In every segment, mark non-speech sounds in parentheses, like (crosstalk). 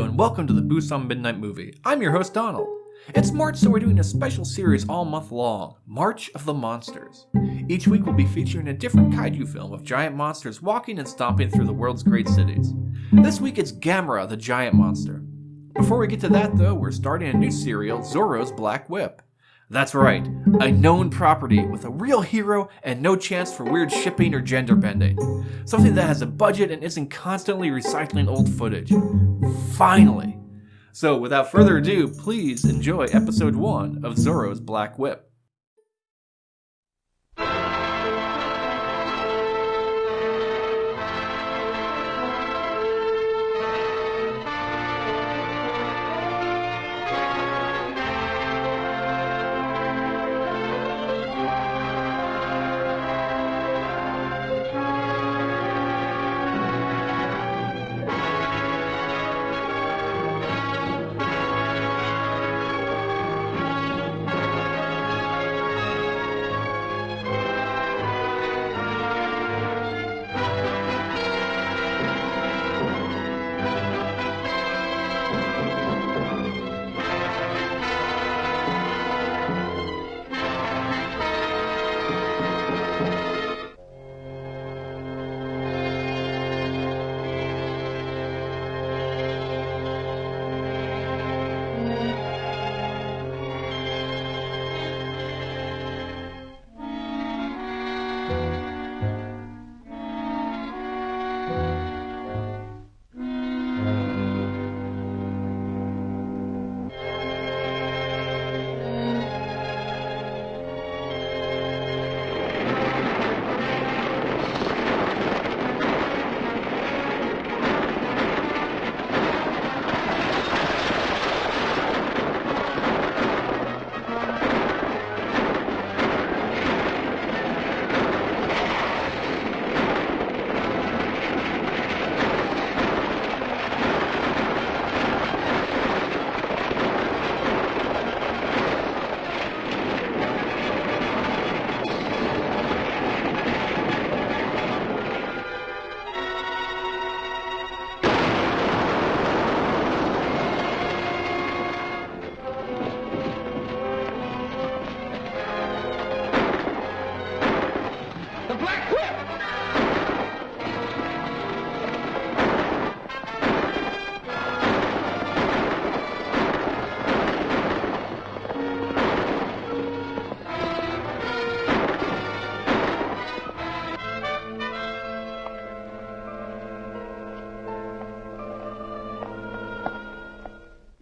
And welcome to the on Midnight movie. I'm your host, Donald. It's March, so we're doing a special series all month long March of the Monsters. Each week, we'll be featuring a different kaiju film of giant monsters walking and stomping through the world's great cities. This week, it's Gamera, the giant monster. Before we get to that, though, we're starting a new serial, Zorro's Black Whip. That's right, a known property with a real hero and no chance for weird shipping or gender bending. Something that has a budget and isn't constantly recycling old footage. Finally! So, without further ado, please enjoy episode 1 of Zorro's Black Whip.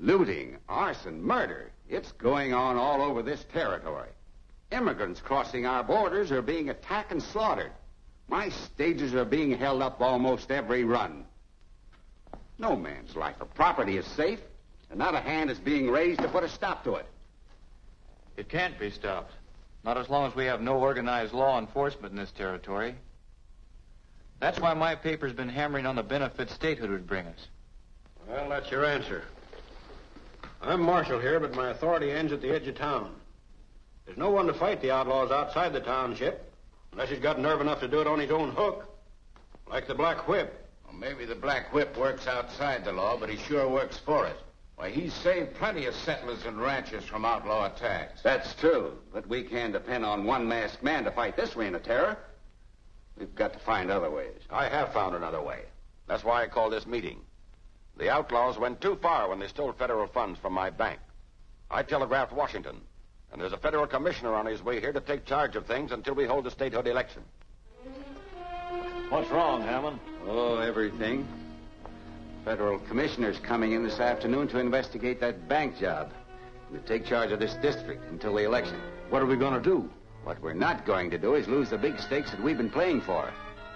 Looting, arson, murder. It's going on all over this territory. Immigrants crossing our borders are being attacked and slaughtered. My stages are being held up almost every run. No man's life or property is safe, and not a hand is being raised to put a stop to it. It can't be stopped. Not as long as we have no organized law enforcement in this territory. That's why my paper's been hammering on the benefits statehood would bring us. Well, that's your answer. I'm marshal here, but my authority ends at the edge of town. There's no one to fight the outlaws outside the township, unless he's got nerve enough to do it on his own hook. Like the Black Whip. Well, maybe the Black Whip works outside the law, but he sure works for it. Why, he's saved plenty of settlers and ranchers from outlaw attacks. That's true, but we can't depend on one masked man to fight this reign of terror. We've got to find other ways. I have found another way. That's why I called this meeting. The outlaws went too far when they stole federal funds from my bank. I telegraphed Washington, and there's a federal commissioner on his way here to take charge of things until we hold the statehood election. What's wrong, Hammond? Oh, everything. Federal commissioner's coming in this afternoon to investigate that bank job and to take charge of this district until the election. What are we going to do? What we're not going to do is lose the big stakes that we've been playing for.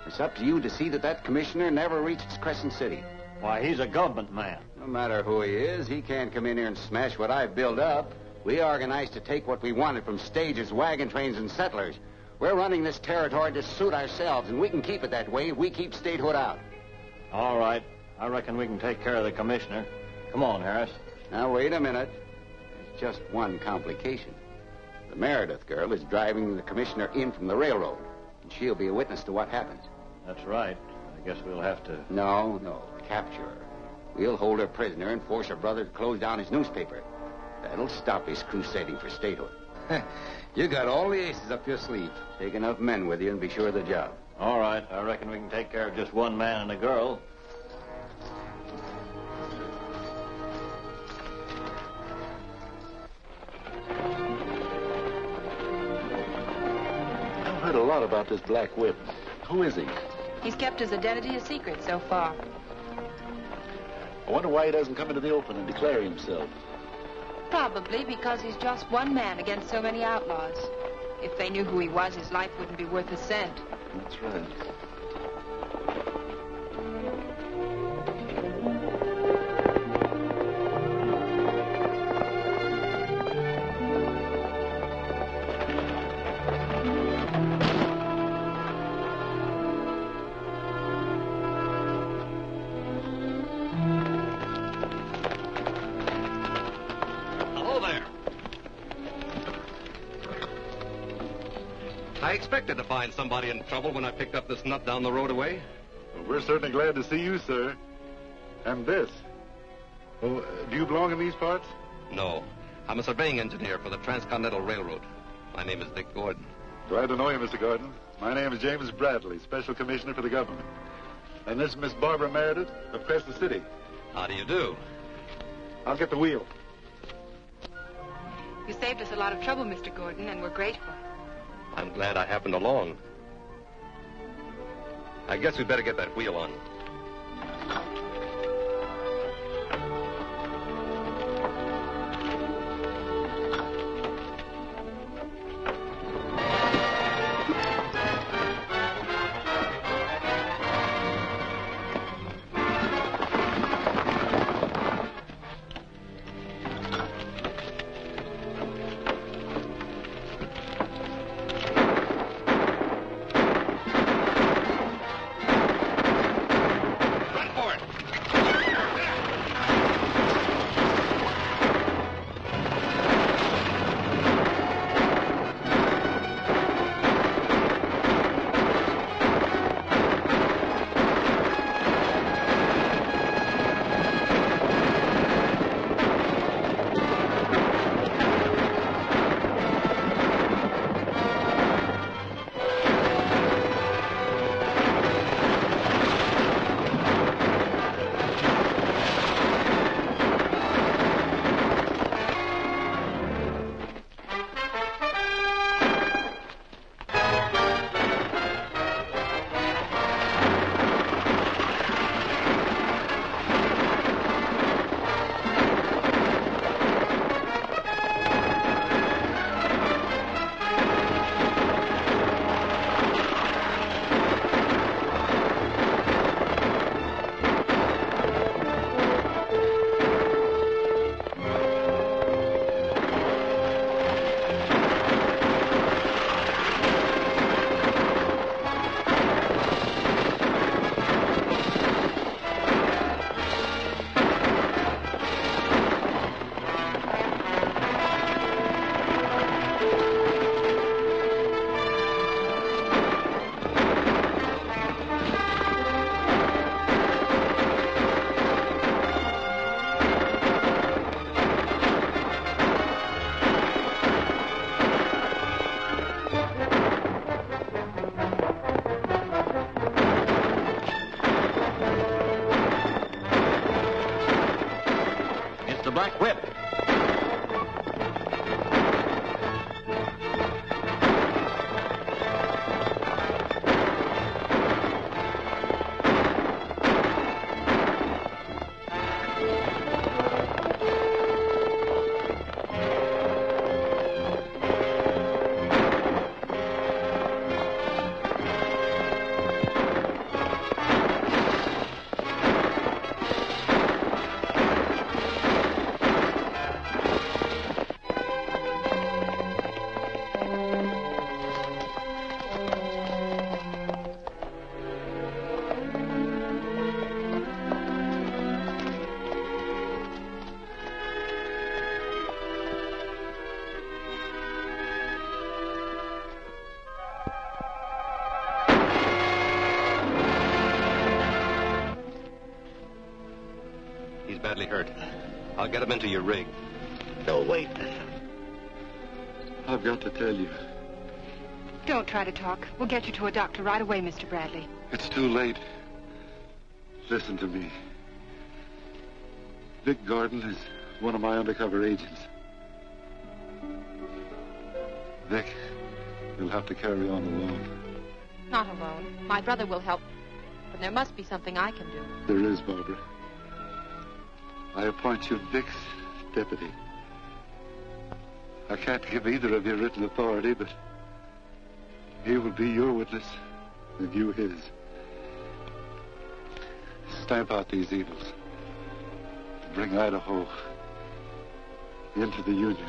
It's up to you to see that that commissioner never reaches Crescent City. Why, he's a government man. No matter who he is, he can't come in here and smash what I've built up. We organized to take what we wanted from stages, wagon trains, and settlers. We're running this territory to suit ourselves, and we can keep it that way if we keep statehood out. All right. I reckon we can take care of the commissioner. Come on, Harris. Now, wait a minute. There's just one complication. The Meredith girl is driving the commissioner in from the railroad, and she'll be a witness to what happens. That's right. I guess we'll have to. No, no, capture her. We'll hold her prisoner and force her brother to close down his newspaper. That'll stop his crusading for statehood. (laughs) you got all the aces up your sleeve. Take enough men with you and be sure of the job. All right. I reckon we can take care of just one man and a girl. I've heard a lot about this Black Whip. Who is he? He's kept his identity a secret so far. I wonder why he doesn't come into the open and declare himself. Probably because he's just one man against so many outlaws. If they knew who he was, his life wouldn't be worth a cent. That's right. Expected to find somebody in trouble when I picked up this nut down the road away. Well, we're certainly glad to see you, sir. And this. Well, uh, do you belong in these parts? No, I'm a surveying engineer for the Transcontinental Railroad. My name is Vic Gordon. Glad to know you, Mr. Gordon. My name is James Bradley, Special Commissioner for the government. And this is Miss Barbara Meredith of Crescent City. How do you do? I'll get the wheel. You saved us a lot of trouble, Mr. Gordon, and we're grateful. I'm glad I happened along. I guess we'd better get that wheel on. Get him into your rig. No, wait. I've got to tell you. Don't try to talk. We'll get you to a doctor right away, Mr. Bradley. It's too late. Listen to me. Vic Gordon is one of my undercover agents. Vic, you'll have to carry on alone. Not alone. My brother will help. But there must be something I can do. There is, Barbara. I appoint you Vic's deputy. I can't give either of you written authority, but he will be your witness and you his. Stamp out these evils. Bring Idaho into the Union.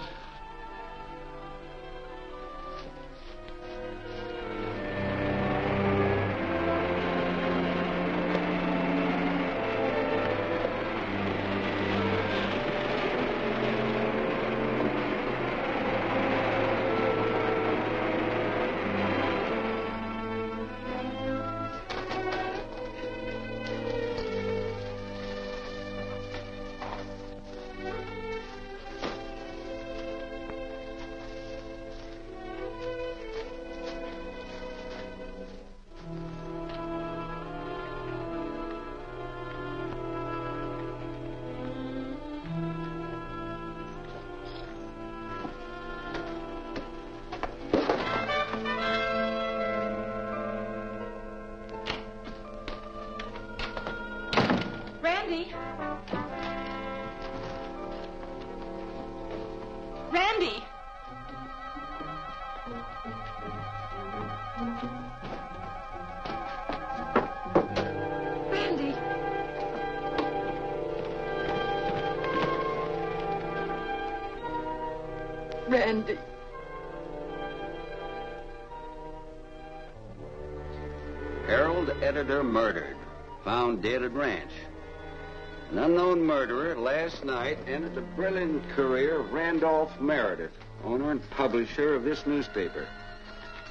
Night ended the brilliant career of Randolph Meredith, owner and publisher of this newspaper.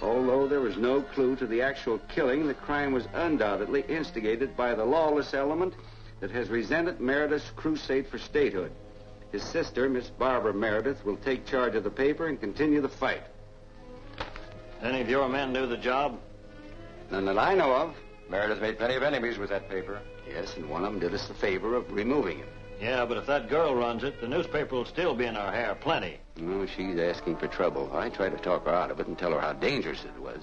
Although there was no clue to the actual killing, the crime was undoubtedly instigated by the lawless element that has resented Meredith's crusade for statehood. His sister, Miss Barbara Meredith, will take charge of the paper and continue the fight. Any of your men do the job? None that I know of. Meredith made plenty of enemies with that paper. Yes, and one of them did us the favor of removing him. Yeah, but if that girl runs it, the newspaper will still be in our hair plenty. No, she's asking for trouble. I tried to talk her out of it and tell her how dangerous it was.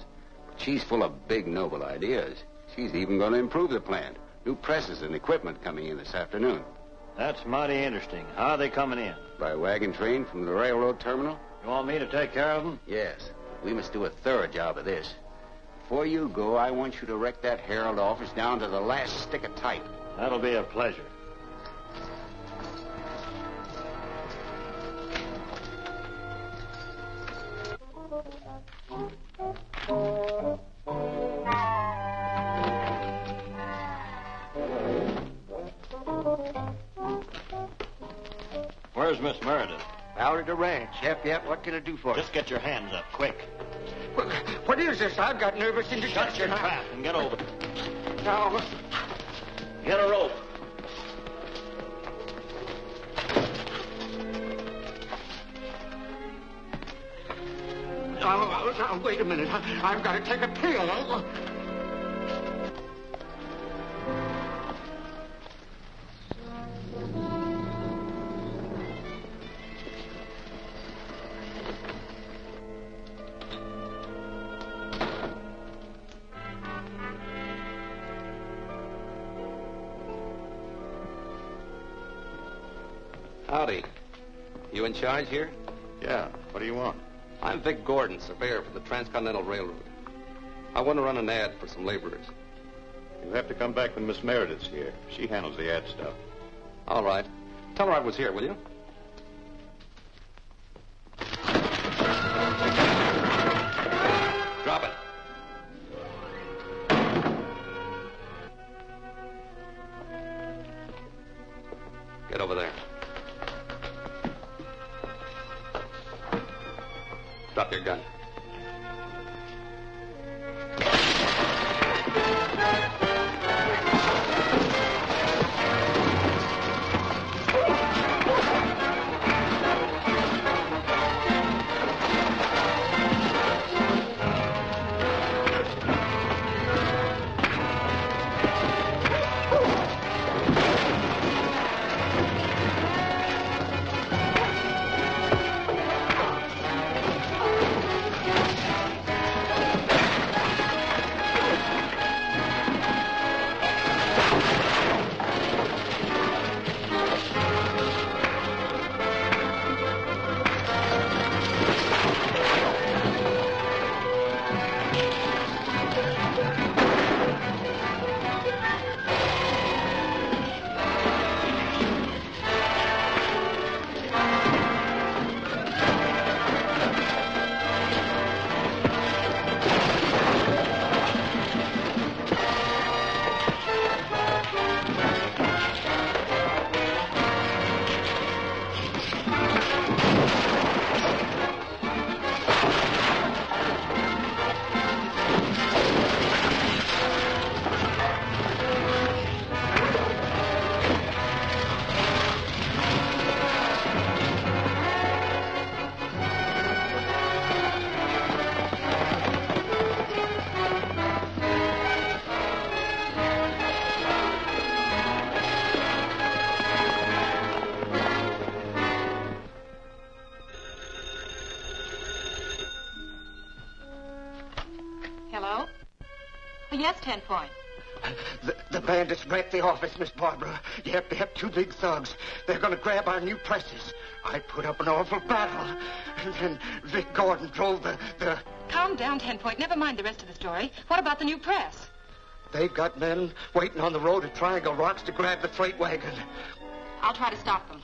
But she's full of big, noble ideas. She's even going to improve the plant. New presses and equipment coming in this afternoon. That's mighty interesting. How are they coming in? By wagon train from the railroad terminal? You want me to take care of them? Yes. We must do a thorough job of this. Before you go, I want you to wreck that Herald office down to the last stick of type. That'll be a pleasure. Out at the ranch. Yep, yep. What can I do for you? Just get your hands up, quick. you? What is this? I've got nervous Shut indigestion. your trap and get over. Now, Get a rope. now, now, wait a minute. I've got to take a pill. You charge here? Yeah. What do you want? I'm Vic Gordon, surveyor for the Transcontinental Railroad. I want to run an ad for some laborers. You'll have to come back when Miss Meredith's here. She handles the ad stuff. All right. Tell her I was here, will you? Bandits wrecked the office, Miss Barbara. Yep, yep, two big thugs. They're gonna grab our new presses. I put up an awful battle. And then Vic Gordon drove the, the... Calm down, Ten Point. Never mind the rest of the story. What about the new press? They've got men waiting on the road at Triangle Rocks to grab the freight wagon. I'll try to stop them.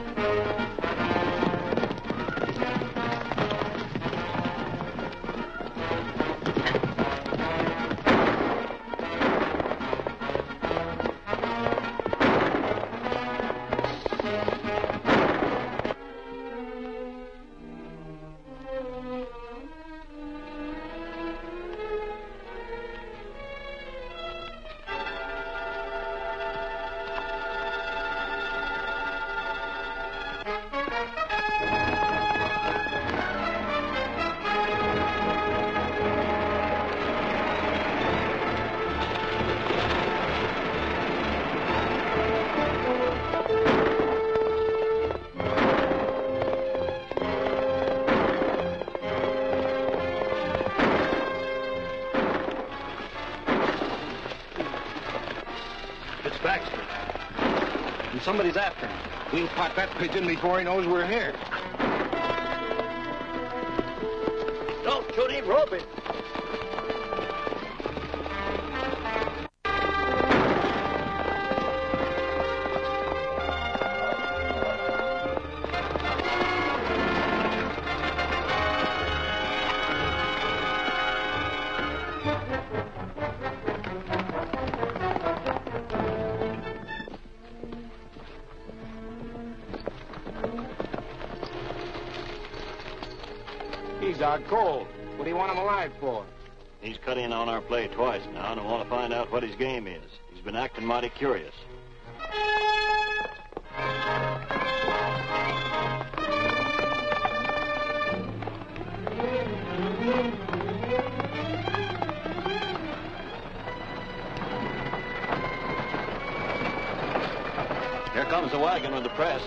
It's pigeon before he knows we're here. For? He's cut in on our play twice now, and I want to find out what his game is. He's been acting mighty curious. Here comes the wagon with the press.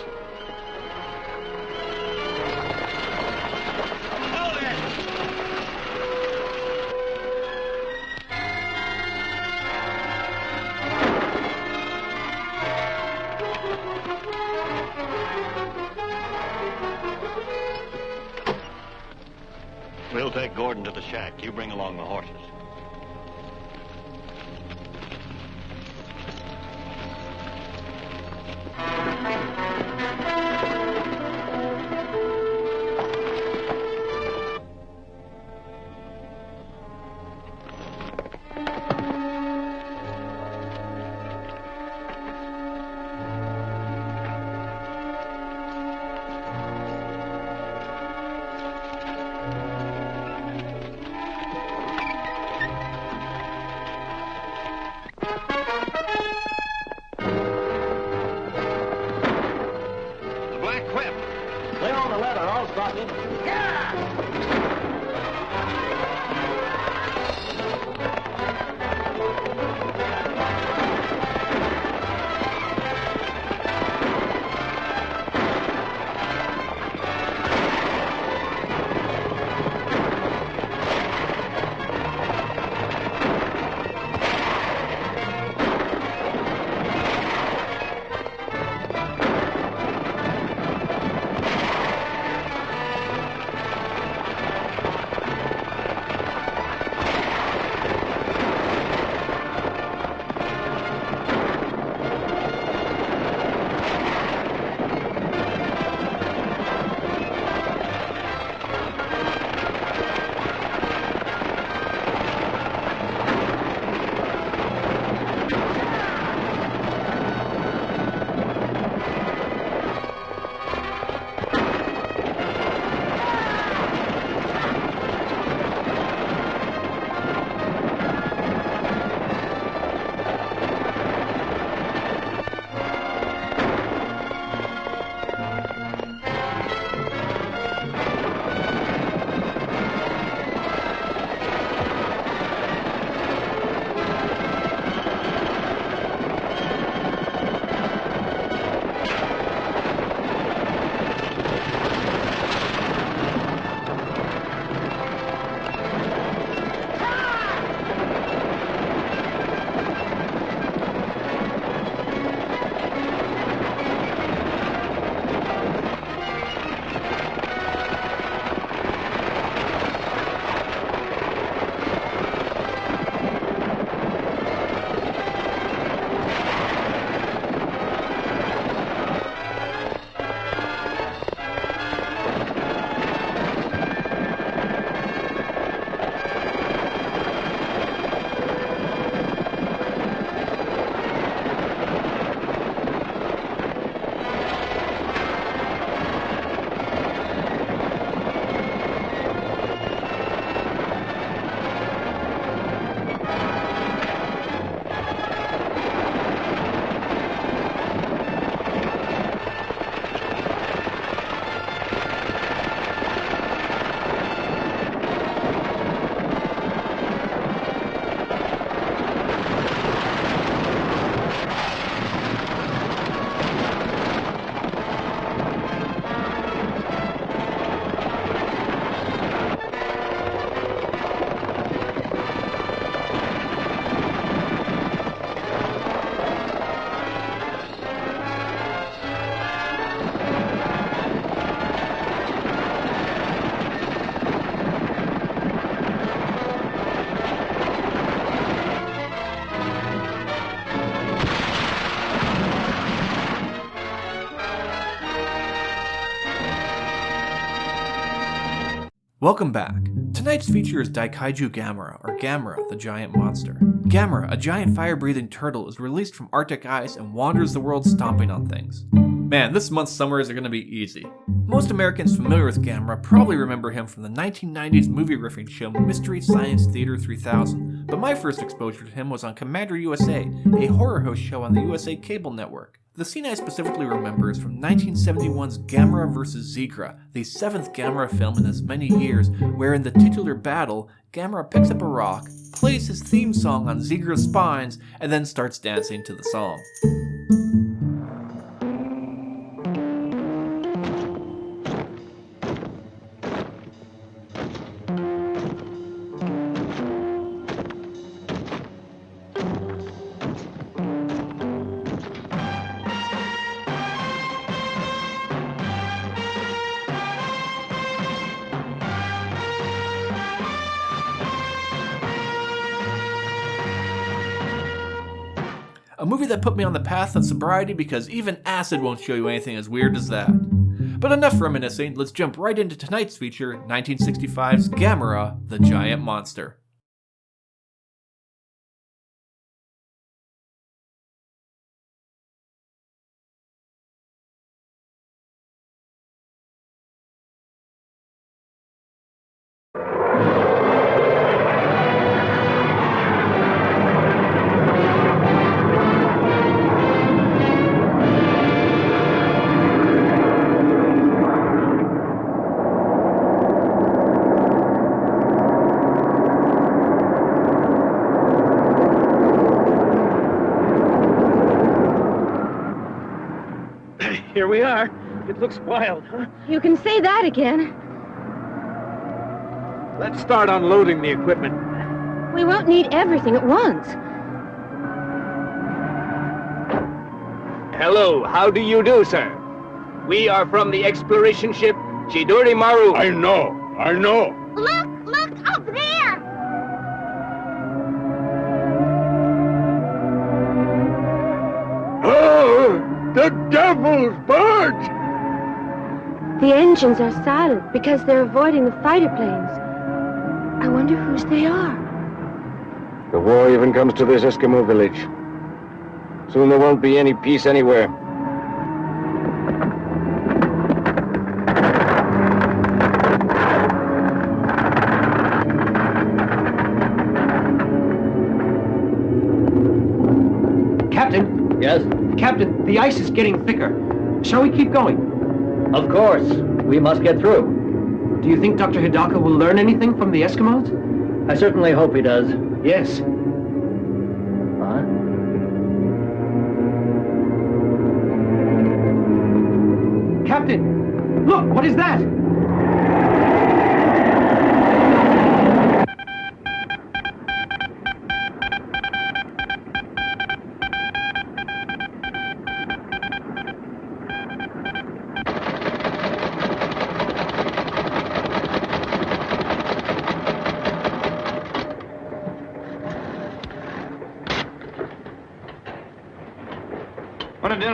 We'll take Gordon to the shack. You bring along the horses. Welcome back. Tonight's feature is Daikaiju Gamera, or Gamera, the giant monster. Gamera, a giant fire-breathing turtle, is released from Arctic ice and wanders the world stomping on things. Man, this month's summers are going to be easy. Most Americans familiar with Gamera probably remember him from the 1990s movie riffing show Mystery Science Theater 3000, but my first exposure to him was on Commander USA, a horror host show on the USA Cable Network. The scene I specifically remember is from 1971's Gamera vs. Zigra, the seventh Gamera film in as many years, where in the titular battle, Gamera picks up a rock, plays his theme song on Zigra's spines, and then starts dancing to the song. That put me on the path of sobriety because even acid won't show you anything as weird as that. But enough reminiscing, let's jump right into tonight's feature 1965's Gamera, the Giant Monster. We are. It looks wild, huh? You can say that again. Let's start unloading the equipment. We won't need everything at once. Hello, how do you do, sir? We are from the exploration ship Chidori Maru. I know, I know. Look, look the devil's barge! The engines are silent because they're avoiding the fighter planes. I wonder whose they are. The war even comes to this Eskimo village. Soon there won't be any peace anywhere. Getting thicker. Shall we keep going? Of course. We must get through. Do you think Dr. Hidaka will learn anything from the Eskimos? I certainly hope he does. Yes.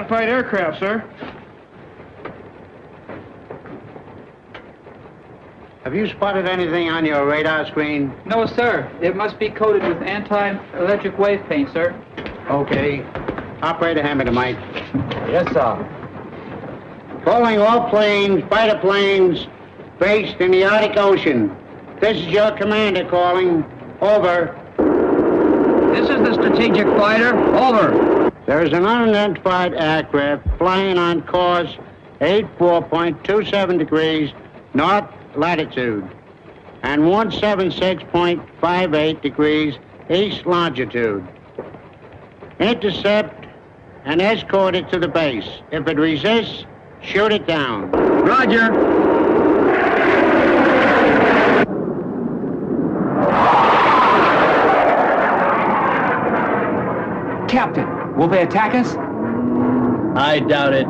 Unidentified aircraft, sir. Have you spotted anything on your radar screen? No, sir. It must be coated with anti-electric wave paint, sir. Okay. Operator, hand me the mic. Yes, sir. Calling all planes, fighter planes, based in the Arctic Ocean. This is your commander calling. Over. This is the strategic fighter. Over. There is an unidentified aircraft flying on course 84.27 degrees north latitude and 176.58 degrees east longitude. Intercept and escort it to the base. If it resists, shoot it down. Roger. Captain, will they attack us? I doubt it.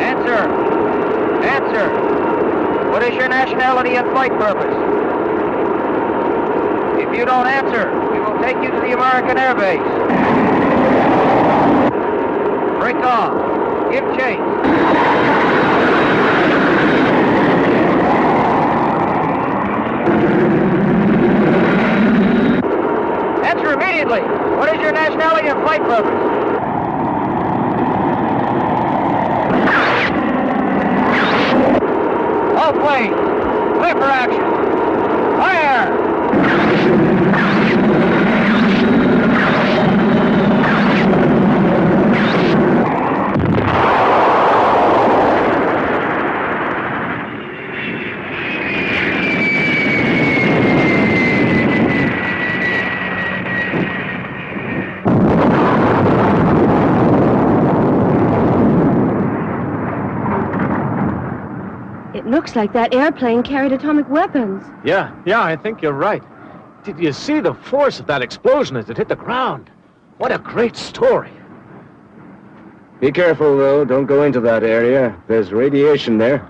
Answer. Answer. What is your nationality and flight purpose. If you don't answer, we will take you to the American Air Base. Break off. Give chase. Answer immediately. What is your nationality and flight purpose? All planes, clear for action. Fire! It looks like that airplane carried atomic weapons. Yeah, yeah, I think you're right. Did you see the force of that explosion as it hit the ground? What a great story. Be careful, though. Don't go into that area. There's radiation there.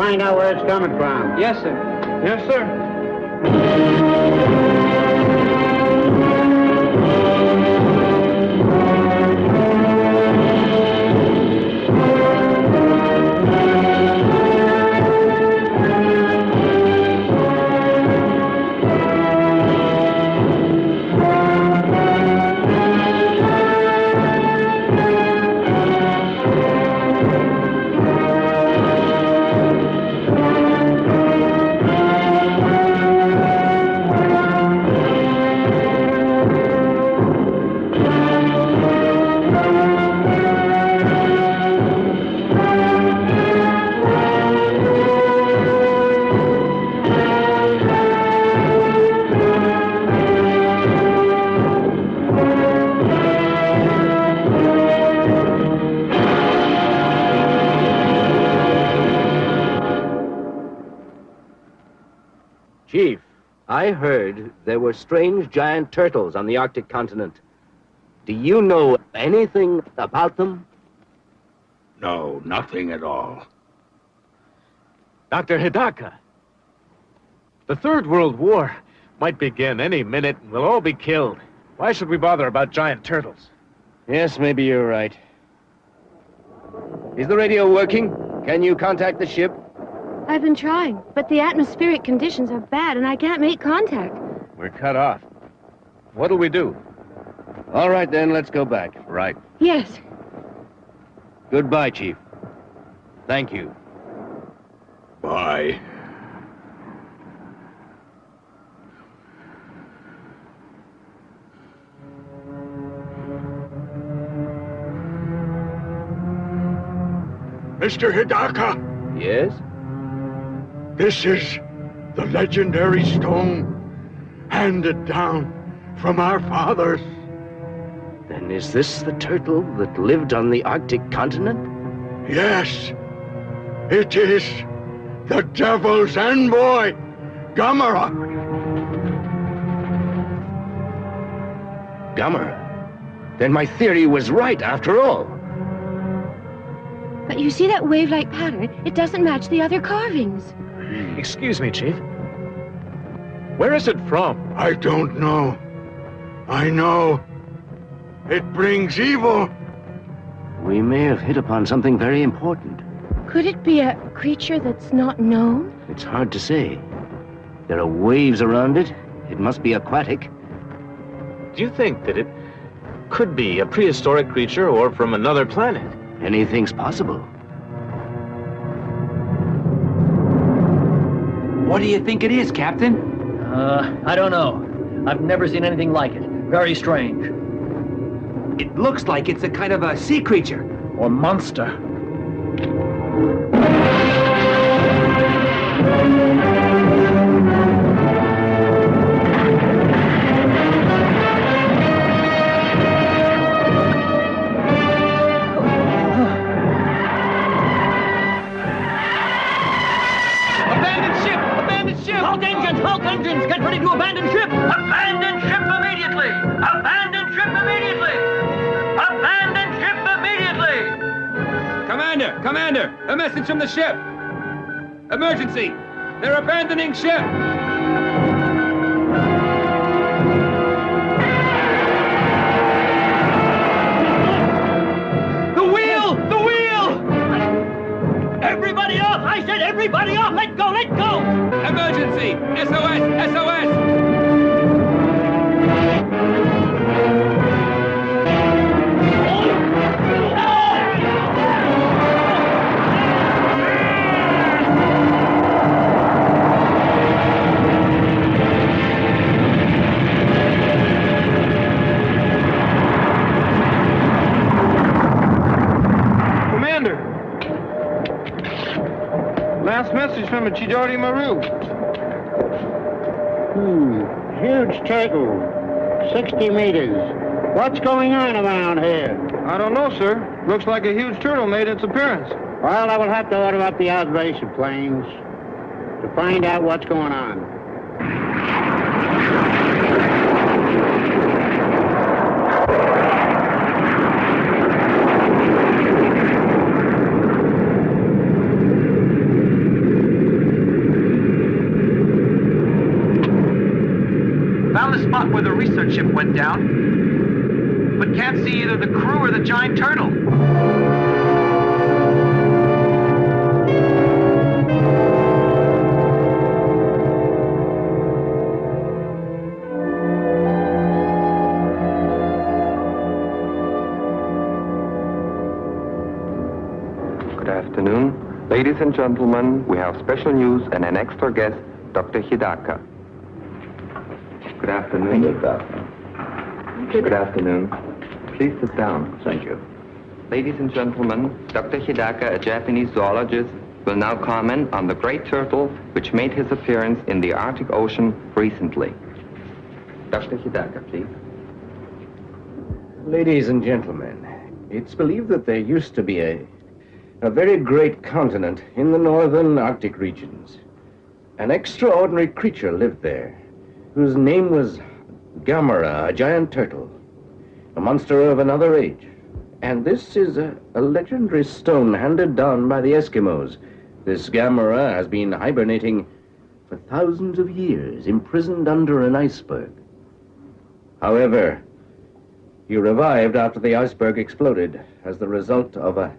Find out where it's coming from. Yes, sir. Were strange giant turtles on the Arctic continent. Do you know anything about them? No, nothing at all. Dr. Hidaka, the Third World War might begin any minute and we'll all be killed. Why should we bother about giant turtles? Yes, maybe you're right. Is the radio working? Can you contact the ship? I've been trying, but the atmospheric conditions are bad and I can't make contact. We're cut off. What'll we do? All right, then, let's go back. Right. Yes. Goodbye, Chief. Thank you. Bye. Mr. Hidaka, Yes? this is the legendary stone handed down from our fathers. Then is this the turtle that lived on the Arctic continent? Yes, it is the devil's envoy, Gamera. Gummer. Then my theory was right after all. But you see that wave-like pattern? It doesn't match the other carvings. Excuse me, Chief. Where is it from? I don't know. I know. It brings evil. We may have hit upon something very important. Could it be a creature that's not known? It's hard to say. There are waves around it. It must be aquatic. Do you think that it could be a prehistoric creature or from another planet? Anything's possible. What do you think it is, Captain? Uh, I don't know. I've never seen anything like it. Very strange. It looks like it's a kind of a sea creature. Or monster. To abandon ship! Abandon ship immediately! Abandon ship immediately! Abandon ship immediately! Commander! Commander! A message from the ship! Emergency! They're abandoning ship! I said everybody off! Let go! Let go! Emergency! SOS! SOS! Last message from a Chidori Maru. Hmm, huge turtle. 60 meters. What's going on around here? I don't know, sir. Looks like a huge turtle made its appearance. Well, I will have to order up the observation planes to find out what's going on. Found spot where the research ship went down, but can't see either the crew or the giant turtle. Good afternoon. Ladies and gentlemen, we have special news and an extra guest, Dr. Hidaka. Good afternoon. Good afternoon. Good afternoon. Please sit down. Thank you. Ladies and gentlemen, Dr. Hidaka, a Japanese zoologist, will now comment on the great turtle which made his appearance in the Arctic Ocean recently. Dr. Hidaka, please. Ladies and gentlemen, it's believed that there used to be a, a very great continent in the northern Arctic regions. An extraordinary creature lived there, whose name was Gamera, a giant turtle, a monster of another age. And this is a, a legendary stone handed down by the Eskimos. This Gamera has been hibernating for thousands of years, imprisoned under an iceberg. However, he revived after the iceberg exploded as the result of a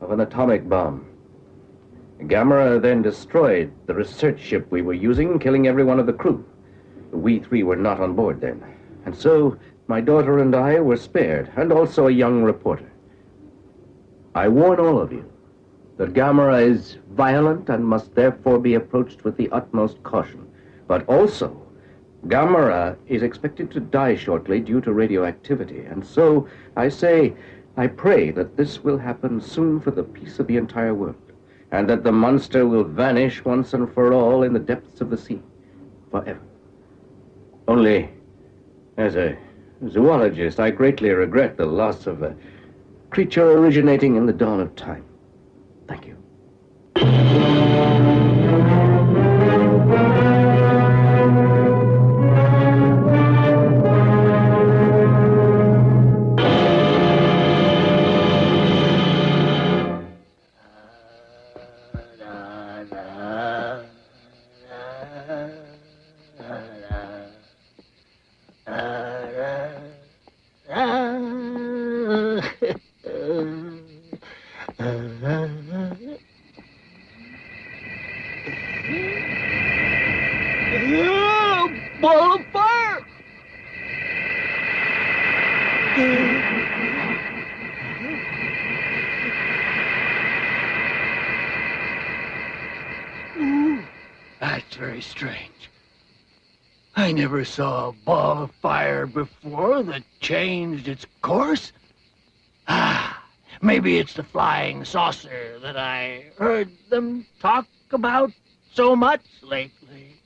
of an atomic bomb. Gamera then destroyed the research ship we were using, killing every one of the crew. We three were not on board then. And so my daughter and I were spared, and also a young reporter. I warn all of you that Gamera is violent and must therefore be approached with the utmost caution. But also, Gamera is expected to die shortly due to radioactivity, and so I say, I pray that this will happen soon for the peace of the entire world, and that the monster will vanish once and for all in the depths of the sea, forever. Only, as a zoologist, I greatly regret the loss of a creature originating in the dawn of time. Thank you. Never saw a ball of fire before that changed its course. Ah, maybe it's the flying saucer that I heard them talk about so much lately.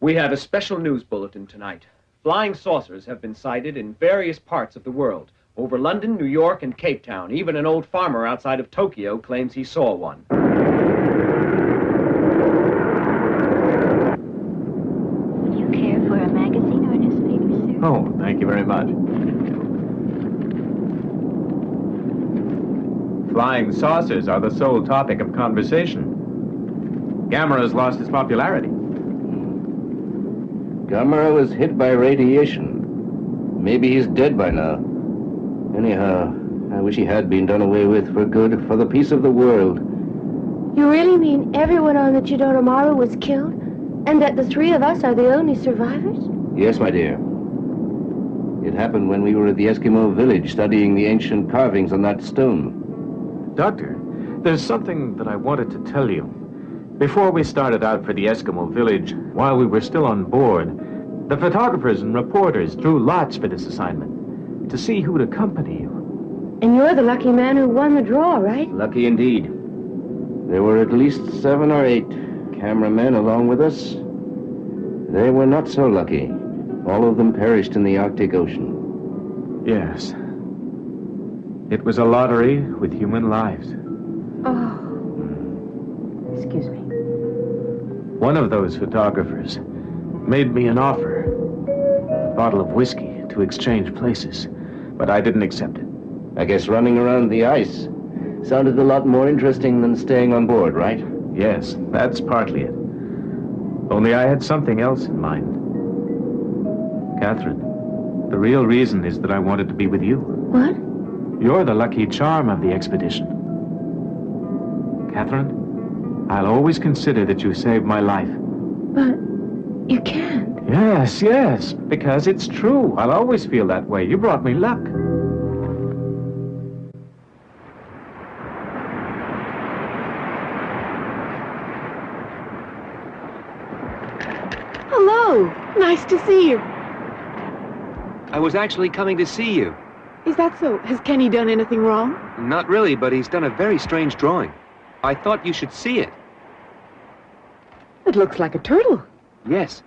We have a special news bulletin tonight. Flying saucers have been sighted in various parts of the world. Over London, New York, and Cape Town. Even an old farmer outside of Tokyo claims he saw one. Would you care for a magazine or a newspaper, sir? Oh, thank you very much. Flying saucers are the sole topic of conversation. Gamera has lost its popularity. Hmm. Gamera was hit by radiation. Maybe he's dead by now. Anyhow, I wish he had been done away with for good, for the peace of the world. You really mean everyone on the Chidori Maru was killed? And that the three of us are the only survivors? Yes, my dear. It happened when we were at the Eskimo village studying the ancient carvings on that stone. Doctor, there's something that I wanted to tell you. Before we started out for the Eskimo village, while we were still on board, the photographers and reporters drew lots for this assignment to see who would accompany you. And you're the lucky man who won the draw, right? Lucky indeed. There were at least seven or eight cameramen along with us. They were not so lucky. All of them perished in the Arctic Ocean. Yes. It was a lottery with human lives. Oh. Excuse me. One of those photographers made me an offer a bottle of whiskey to exchange places, but I didn't accept it. I guess running around the ice sounded a lot more interesting than staying on board, right? Yes, that's partly it. Only I had something else in mind. Catherine, the real reason is that I wanted to be with you. What? You're the lucky charm of the expedition. Catherine, I'll always consider that you saved my life. But you can't. Yes, yes, because it's true. I'll always feel that way. You brought me luck. Hello. Nice to see you. I was actually coming to see you. Is that so? Has Kenny done anything wrong? Not really, but he's done a very strange drawing. I thought you should see it. It looks like a turtle. Yes.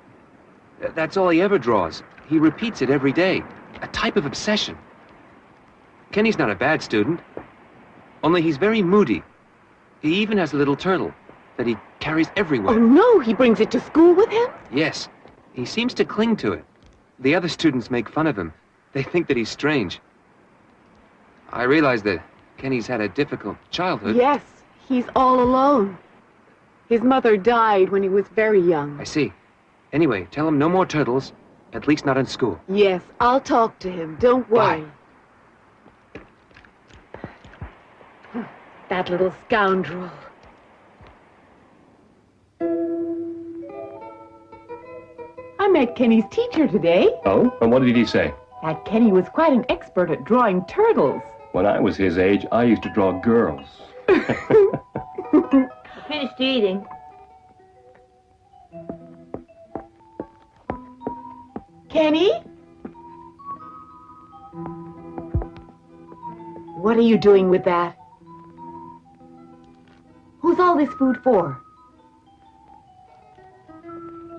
That's all he ever draws. He repeats it every day. A type of obsession. Kenny's not a bad student. Only he's very moody. He even has a little turtle that he carries everywhere. Oh, no. He brings it to school with him? Yes. He seems to cling to it. The other students make fun of him. They think that he's strange. I realize that Kenny's had a difficult childhood. Yes. He's all alone. His mother died when he was very young. I see. Anyway, tell him no more turtles, at least not in school. Yes, I'll talk to him. Don't worry. That little scoundrel. I met Kenny's teacher today. Oh? And what did he say? That Kenny was quite an expert at drawing turtles. When I was his age, I used to draw girls. (laughs) (laughs) Finished eating. Kenny? What are you doing with that? Who's all this food for?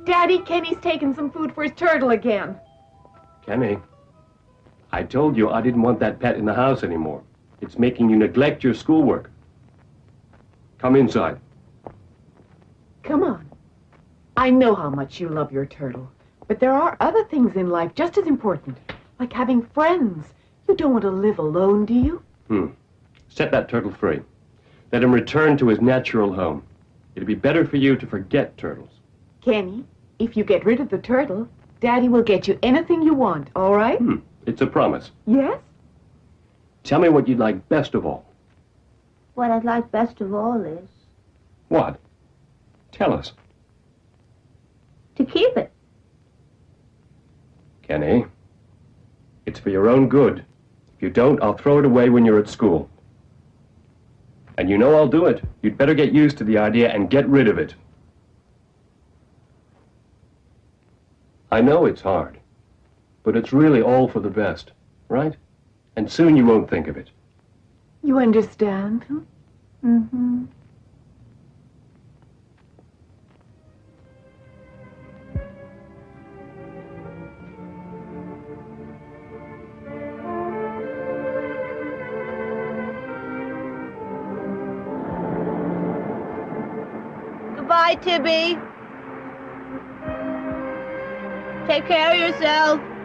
Daddy, Kenny's taken some food for his turtle again. Kenny, I told you I didn't want that pet in the house anymore. It's making you neglect your schoolwork. Come inside. Come on. I know how much you love your turtle, but there are other things in life just as important, like having friends. You don't want to live alone, do you? Hmm. Set that turtle free. Let him return to his natural home. It'd be better for you to forget turtles. Kenny, if you get rid of the turtle, Daddy will get you anything you want, all right? Hmm. It's a promise. Yes? Tell me what you'd like best of all. What I'd like best of all is What? Tell us. to keep it. Kenny, it's for your own good. If you don't, I'll throw it away when you're at school. And you know I'll do it. You'd better get used to the idea and get rid of it. I know it's hard, but it's really all for the best, right? And soon you won't think of it. You understand? Mm-hmm. Goodbye, Tibby. Take care of yourself.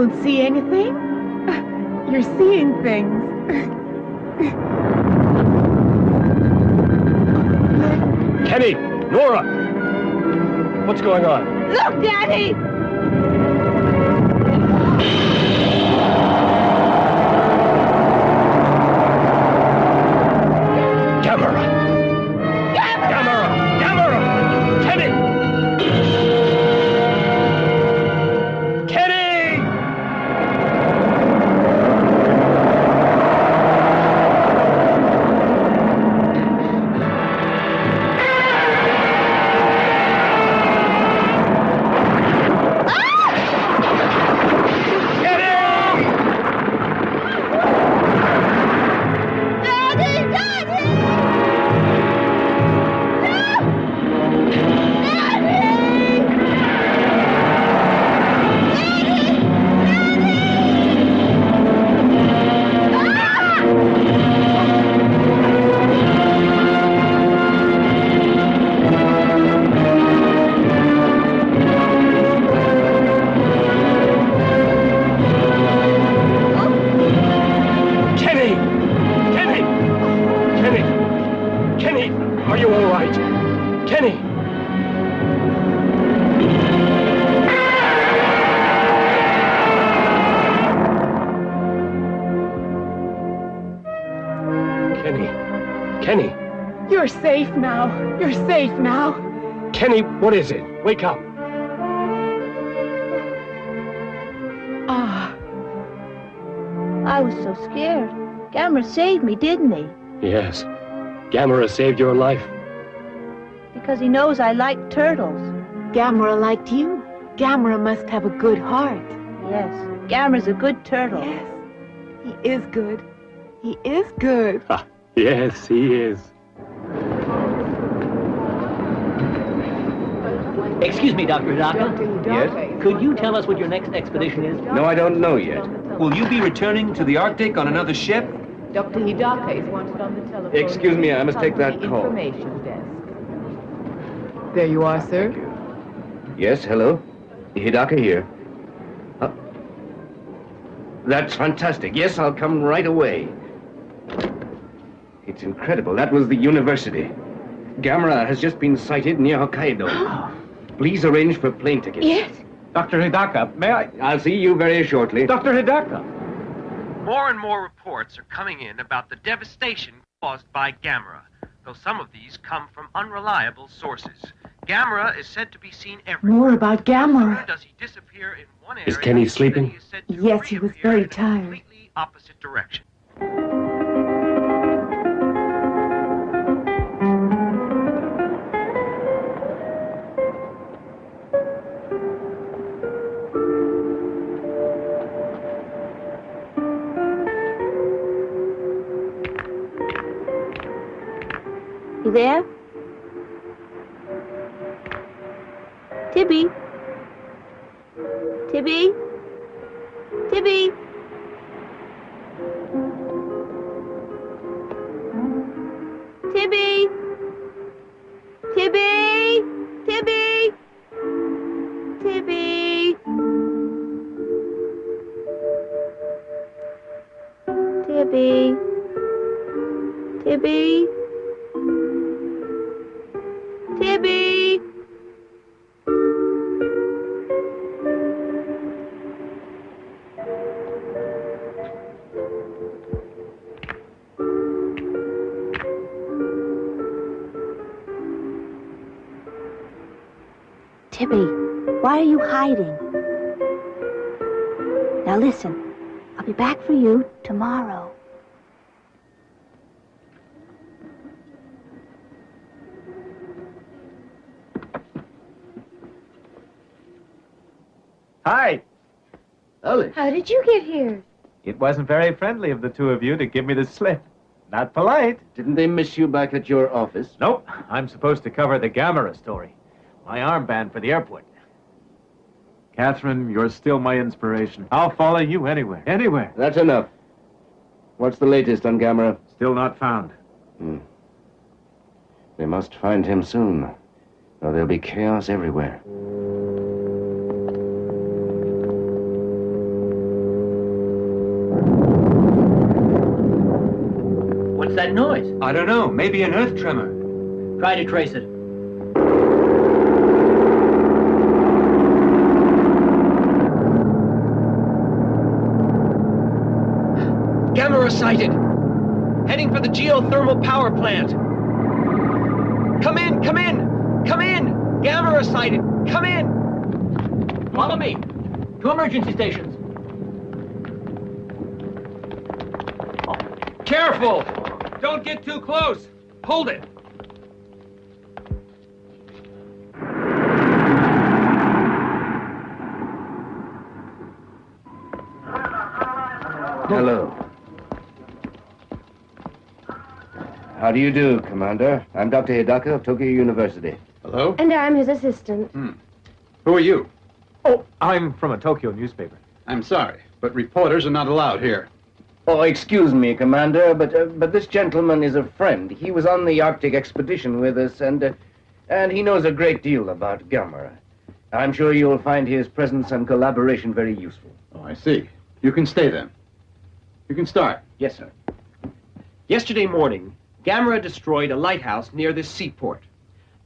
I Wake up! Ah, I was so scared. Gamera saved me, didn't he? Yes. Gamera saved your life. Because he knows I like turtles. Gamera liked you. Gamera must have a good heart. Yes, Gamera's a good turtle. Yes, he is good. He is good. Yes, he is. Excuse me, Dr. Hidaka. Yes? Could you tell us what your next expedition is? No, I don't know yet. Will you be returning to the Arctic on another ship? Dr. Hidaka is wanted on the telephone. Excuse me, I must take that call. Information desk. There you are, sir. Yes, hello? Hidaka here. Uh, that's fantastic. Yes, I'll come right away. It's incredible. That was the university. Gamera has just been sighted near Hokkaido. (gasps) Please arrange for plane tickets. Yes. Dr. Hidaka, may I? I'll see you very shortly. Dr. Hidaka! More and more reports are coming in about the devastation caused by Gamera, though some of these come from unreliable sources. Gamera is said to be seen everywhere. More about Gamera. Does he disappear in one area? Is Kenny sleeping? Yes, he was very tired. completely opposite direction. You there? Tibby? Tibby? Tibby? Tibby? Tibby? Tibby? Tibby? Tibby? Tibby? Tibby? Why are you hiding? Now listen, I'll be back for you tomorrow. Hi. Ellie. How did you get here? It wasn't very friendly of the two of you to give me the slip. Not polite. Didn't they miss you back at your office? Nope. I'm supposed to cover the Gamera story. My armband for the airport. Catherine, you're still my inspiration. I'll follow you anywhere. Anywhere. That's enough. What's the latest on Gamera? Still not found. Hmm. They must find him soon, or there'll be chaos everywhere. What's that noise? I don't know. Maybe an earth tremor. Try to trace it. Gamera sighted! Heading for the geothermal power plant! Come in, come in! Come in! Gamera sighted! Come in! Follow me. To emergency stations. Careful! Don't get too close. Hold it. Hello. How do you do, Commander? I'm Dr. Hidaka of Tokyo University. Hello? And I'm his assistant. Who are you? Oh, I'm from a Tokyo newspaper. I'm sorry, but reporters are not allowed here. Oh, excuse me, Commander, but uh, but this gentleman is a friend. He was on the Arctic expedition with us, and uh, and he knows a great deal about Gamera. I'm sure you'll find his presence and collaboration very useful. Oh, I see. You can stay then. You can start. Yes, sir. Yesterday morning, Gamera destroyed a lighthouse near this seaport.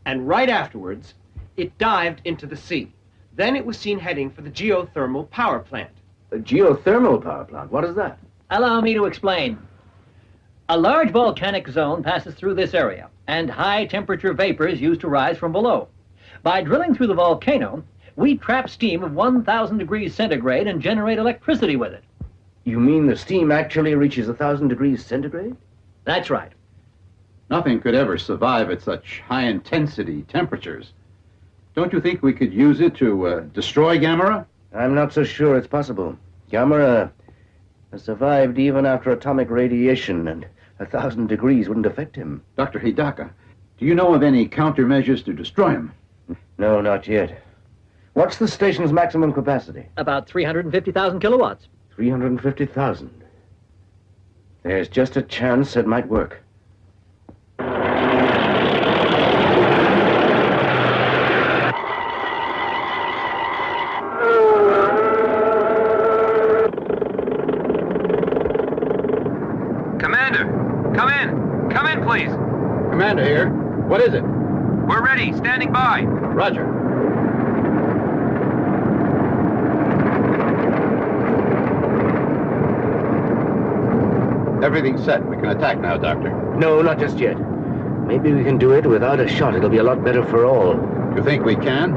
And right afterwards, it dived into the sea. Then it was seen heading for the geothermal power plant. A geothermal power plant? What is that? Allow me to explain. A large volcanic zone passes through this area, and high temperature vapors used to rise from below. By drilling through the volcano, we trap steam of 1,000 degrees centigrade and generate electricity with it. You mean the steam actually reaches thousand degrees centigrade? That's right. Nothing could ever survive at such high intensity temperatures. Don't you think we could use it to uh, destroy Gamera? I'm not so sure it's possible. Gamera has survived even after atomic radiation, and a thousand degrees wouldn't affect him. Dr. Hidaka, do you know of any countermeasures to destroy him? No, not yet. What's the station's maximum capacity? About 350,000 kilowatts. 350,000. There's just a chance it might work. Commander, come in. Come in, please. Commander here. What is it? We're ready. Standing by. Roger. Everything's set. We can attack now, Doctor. No, not just yet. Maybe we can do it without a shot. It'll be a lot better for all. You think we can?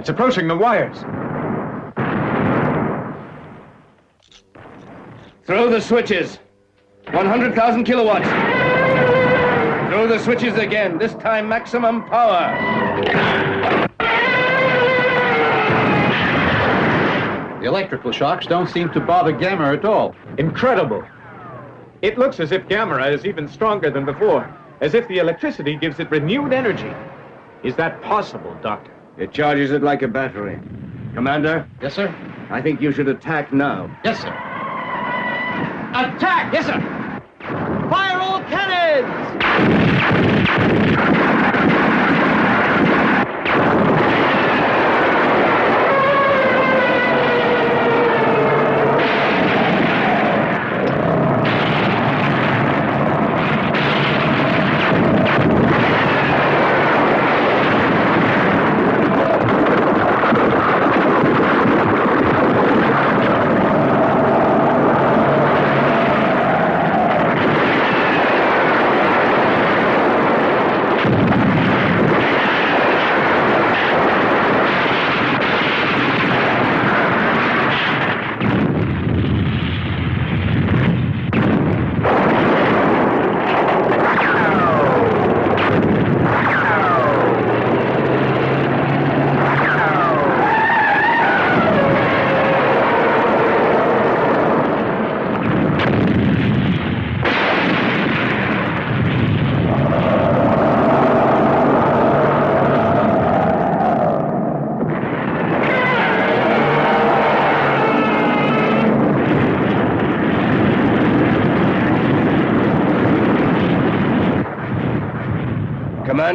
It's approaching the wires. Throw the switches. 100,000 kilowatts. Throw the switches again, this time maximum power. The electrical shocks don't seem to bother Gamera at all. Incredible. It looks as if Gamera is even stronger than before, as if the electricity gives it renewed energy. Is that possible, Doctor? It charges it like a battery. Commander? Yes, sir? I think you should attack now. Yes, sir. Attack! Yes, sir. Fire all cannons!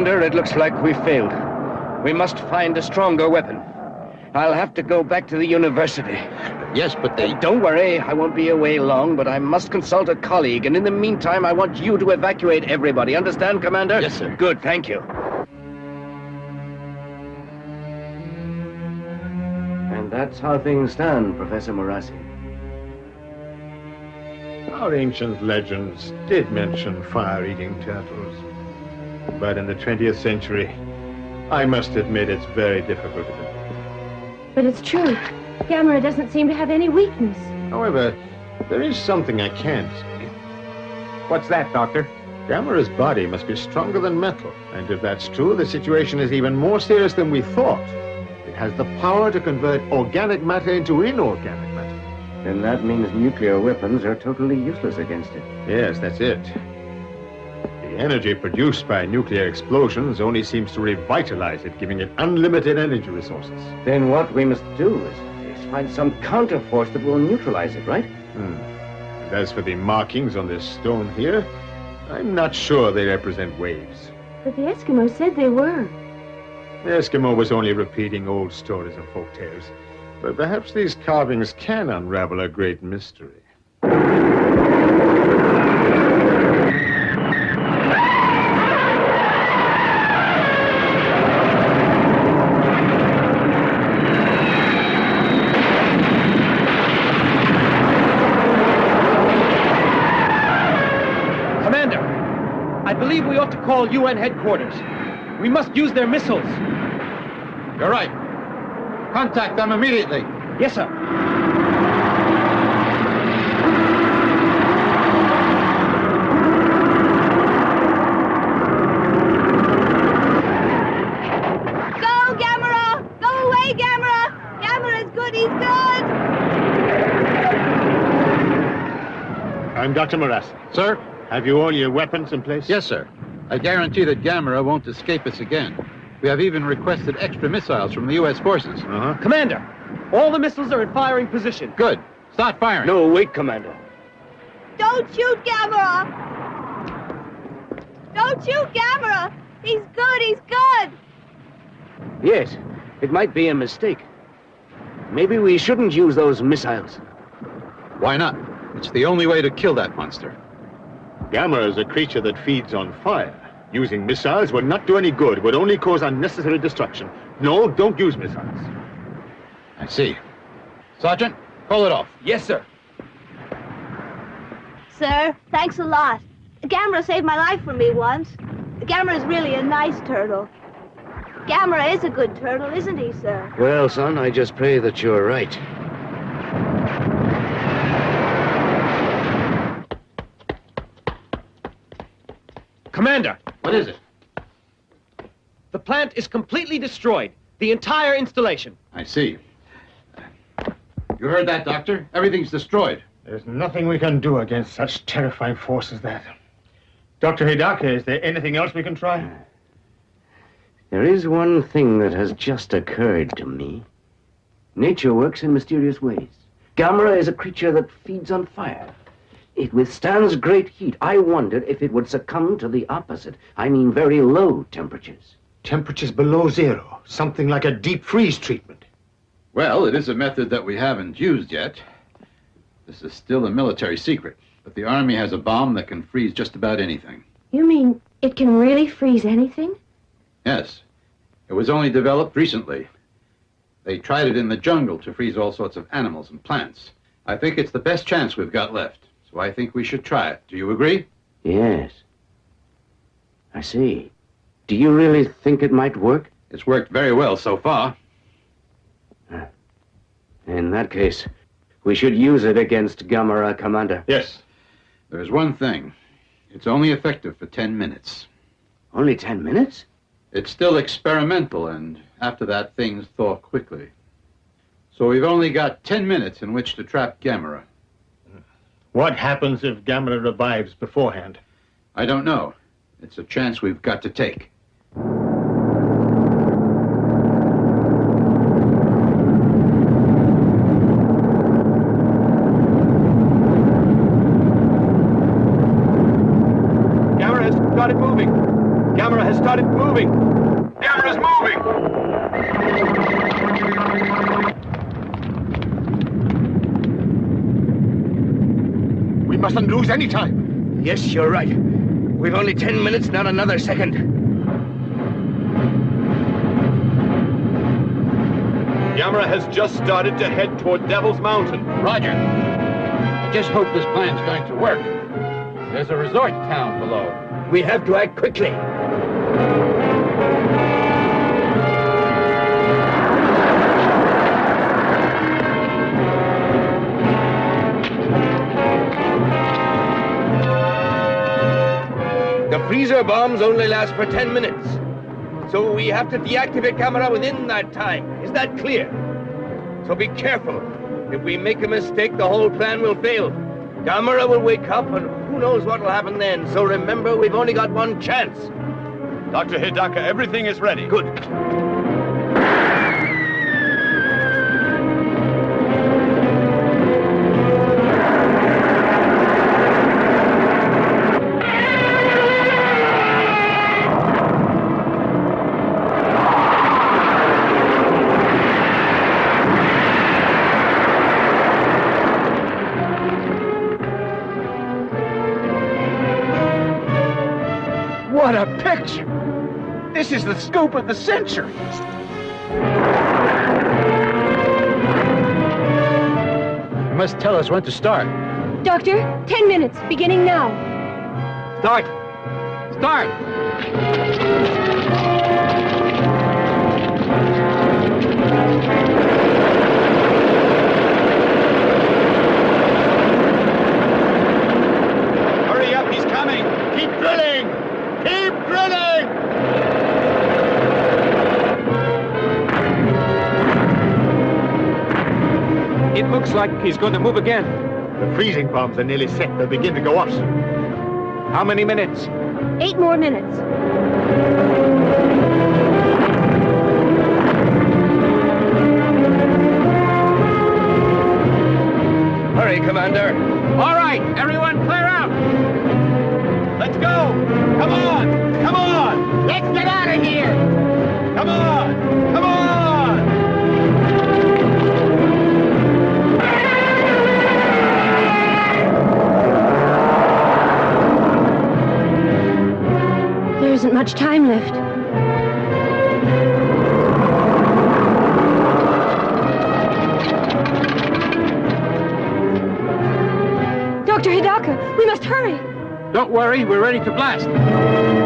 Commander, it looks like we failed. We must find a stronger weapon. I'll have to go back to the university. Yes, but they... Don't worry, I won't be away long, but I must consult a colleague, and in the meantime, I want you to evacuate everybody. Understand, Commander? Yes, sir. Good, thank you. And that's how things stand, Professor Morassi. Our ancient legends did mention fire-eating turtles. But in the 20th century, I must admit it's very difficult. But it's true. Gamera doesn't seem to have any weakness. However, there is something I can't see. What's that, Doctor? Gamera's body must be stronger than metal, and if that's true, the situation is even more serious than we thought. It has the power to convert organic matter into inorganic matter. Then that means nuclear weapons are totally useless against it. Yes, that's it. The energy produced by nuclear explosions only seems to revitalize it, giving it unlimited energy resources. Then what we must do is, is find some counterforce that will neutralize it, right? Hmm. And as for the markings on this stone here, I'm not sure they represent waves. But the Eskimo said they were. The Eskimo was only repeating old stories and folk tales. But perhaps these carvings can unravel a great mystery. Commander, I believe we call UN headquarters. We must use their missiles. You're right. Contact them immediately. Yes, sir. Go, Gamera! Go away, Gamera! Gamera's good, he's good! I'm Dr. Morassi. Sir? Have you all your weapons in place? Yes, sir. I guarantee that Gamera won't escape us again. We have even requested extra missiles from the U.S. forces. Uh-huh. Commander, all the missiles are in firing position. Good. Start firing. No, wait, Commander. Don't shoot Gamera! Don't shoot Gamera! He's good, he's good! Yes, it might be a mistake. Maybe we shouldn't use those missiles. Why not? It's the only way to kill that monster. Gamera is a creature that feeds on fire. Using missiles would not do any good, would only cause unnecessary destruction. No, don't use missiles. I see. Sergeant, pull it off. Yes, sir. Sir, thanks a lot. Gamera saved my life for me once. Gamera is really a nice turtle. Gamera is a good turtle, isn't he, sir? Well, son, I just pray that you're right. Commander! What is it? The plant is completely destroyed. The entire installation. I see. You heard that, Doctor? Everything's destroyed. There's nothing we can do against such terrifying force as that. Dr. Hidaka, is there anything else we can try? There is one thing that has just occurred to me. Nature works in mysterious ways. Gamera is a creature that feeds on fire. It withstands great heat. I wondered if it would succumb to the opposite. I mean very low temperatures. Temperatures below zero. Something like a deep freeze treatment. Well, it is a method that we haven't used yet. This is still a military secret, but the Army has a bomb that can freeze just about anything. You mean it can really freeze anything? Yes. It was only developed recently. They tried it in the jungle to freeze all sorts of animals and plants. I think it's the best chance we've got left, so I think we should try it. Do you agree? Yes. I see. Do you really think it might work? It's worked very well so far. Ah. In that case, we should use it against Gamera, Commander. Yes. There's one thing. It's only effective for ten minutes. Only ten minutes? It's still experimental, and after that, things thaw quickly. So we've only got ten minutes in which to trap Gamera. What happens if Gamera revives beforehand? I don't know. It's a chance we've got to take. Gamera has started moving. Gamera has started moving. Gamera's moving. We mustn't lose any time. Yes, you're right. We've only ten minutes, not another second. Gamera has just started to head toward Devil's Mountain. Roger. I just hope this plan's going to work. There's a resort town below. We have to act quickly. Freezer bombs only last for 10 minutes. So we have to deactivate Gamera within that time. Is that clear? So be careful. If we make a mistake, the whole plan will fail. Gamera will wake up, and who knows what will happen then. So remember, we've only got one chance. Dr. Hidaka, everything is ready. Good. Scoop of the century. You must tell us when to start. Doctor, ten minutes, beginning now. Start! Start! Like he's going to move again. The freezing bombs are nearly set. They'll begin to go off soon. How many minutes? Eight more minutes. Hurry, Commander. All right, everyone clear out. Let's go. Come on. Come on. Let's get out of here! Come on. Come on. Much time left. Dr. Hidaka, we must hurry. Don't worry, we're ready to blast.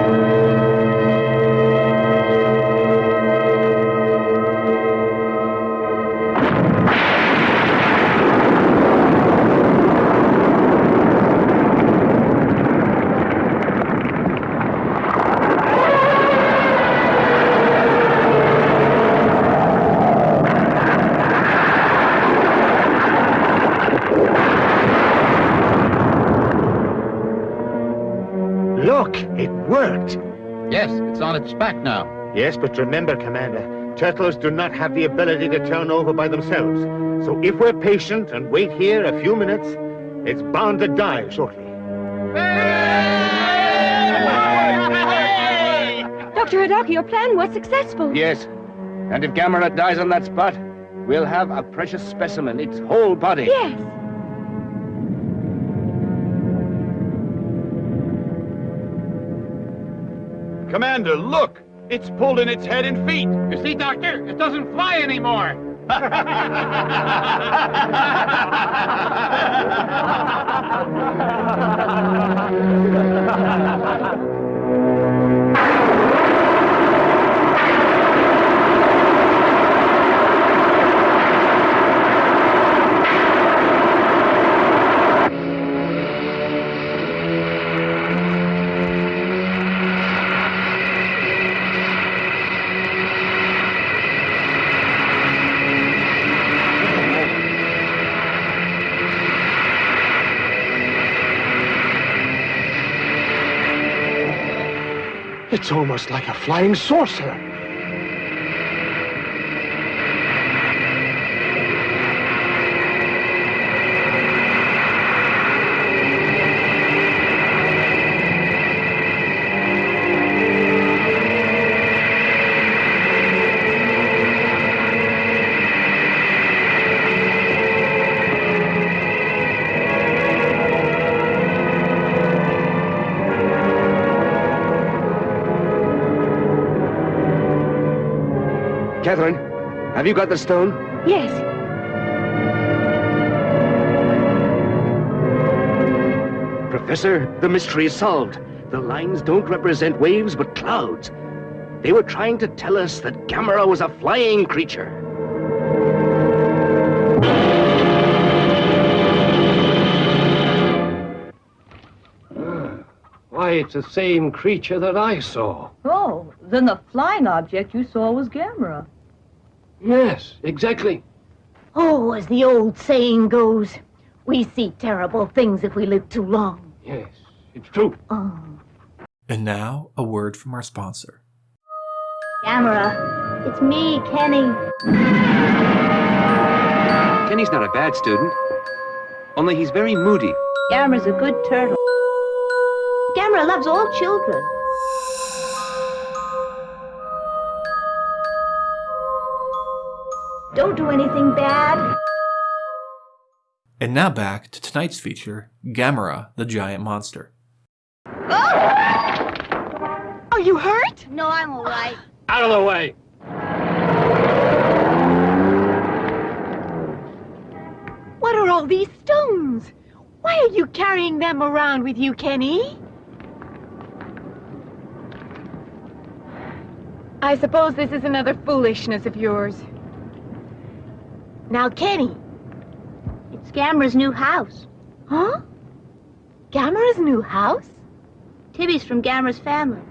On its back now. Yes, but remember, Commander, turtles do not have the ability to turn over by themselves. So if we're patient and wait here a few minutes, it's bound to die shortly. Dr. Hidaka, your plan was successful. Yes. And if Gamera dies on that spot, we'll have a precious specimen, its whole body. Yes. Commander, look! It's pulled in its head and feet. You see, Doctor? It doesn't fly anymore. (laughs) It's almost like a flying saucer. Catherine, have you got the stone? Yes. Professor, the mystery is solved. The lines don't represent waves, but clouds. They were trying to tell us that Gamera was a flying creature. Ah, why, it's the same creature that I saw. Oh, Oh, then the flying object you saw was Gamera. Yes, exactly. Oh, as the old saying goes, we see terrible things if we live too long. Yes, it's true. Oh. And now, a word from our sponsor. Gamera, it's me, Kenny. Kenny's not a bad student. Only he's very moody. Gamera's a good turtle. Gamera loves all children. Don't do anything bad. And now back to tonight's feature, Gamera, the giant monster. Oh! Are you hurt? No, I'm all right. (gasps) Out of the way. What are all these stones? Why are you carrying them around with you, Kenny? I suppose this is another foolishness of yours. Now, Kenny. It's Gamera's new house. Huh? Gamera's new house? Tibby's from Gamera's family.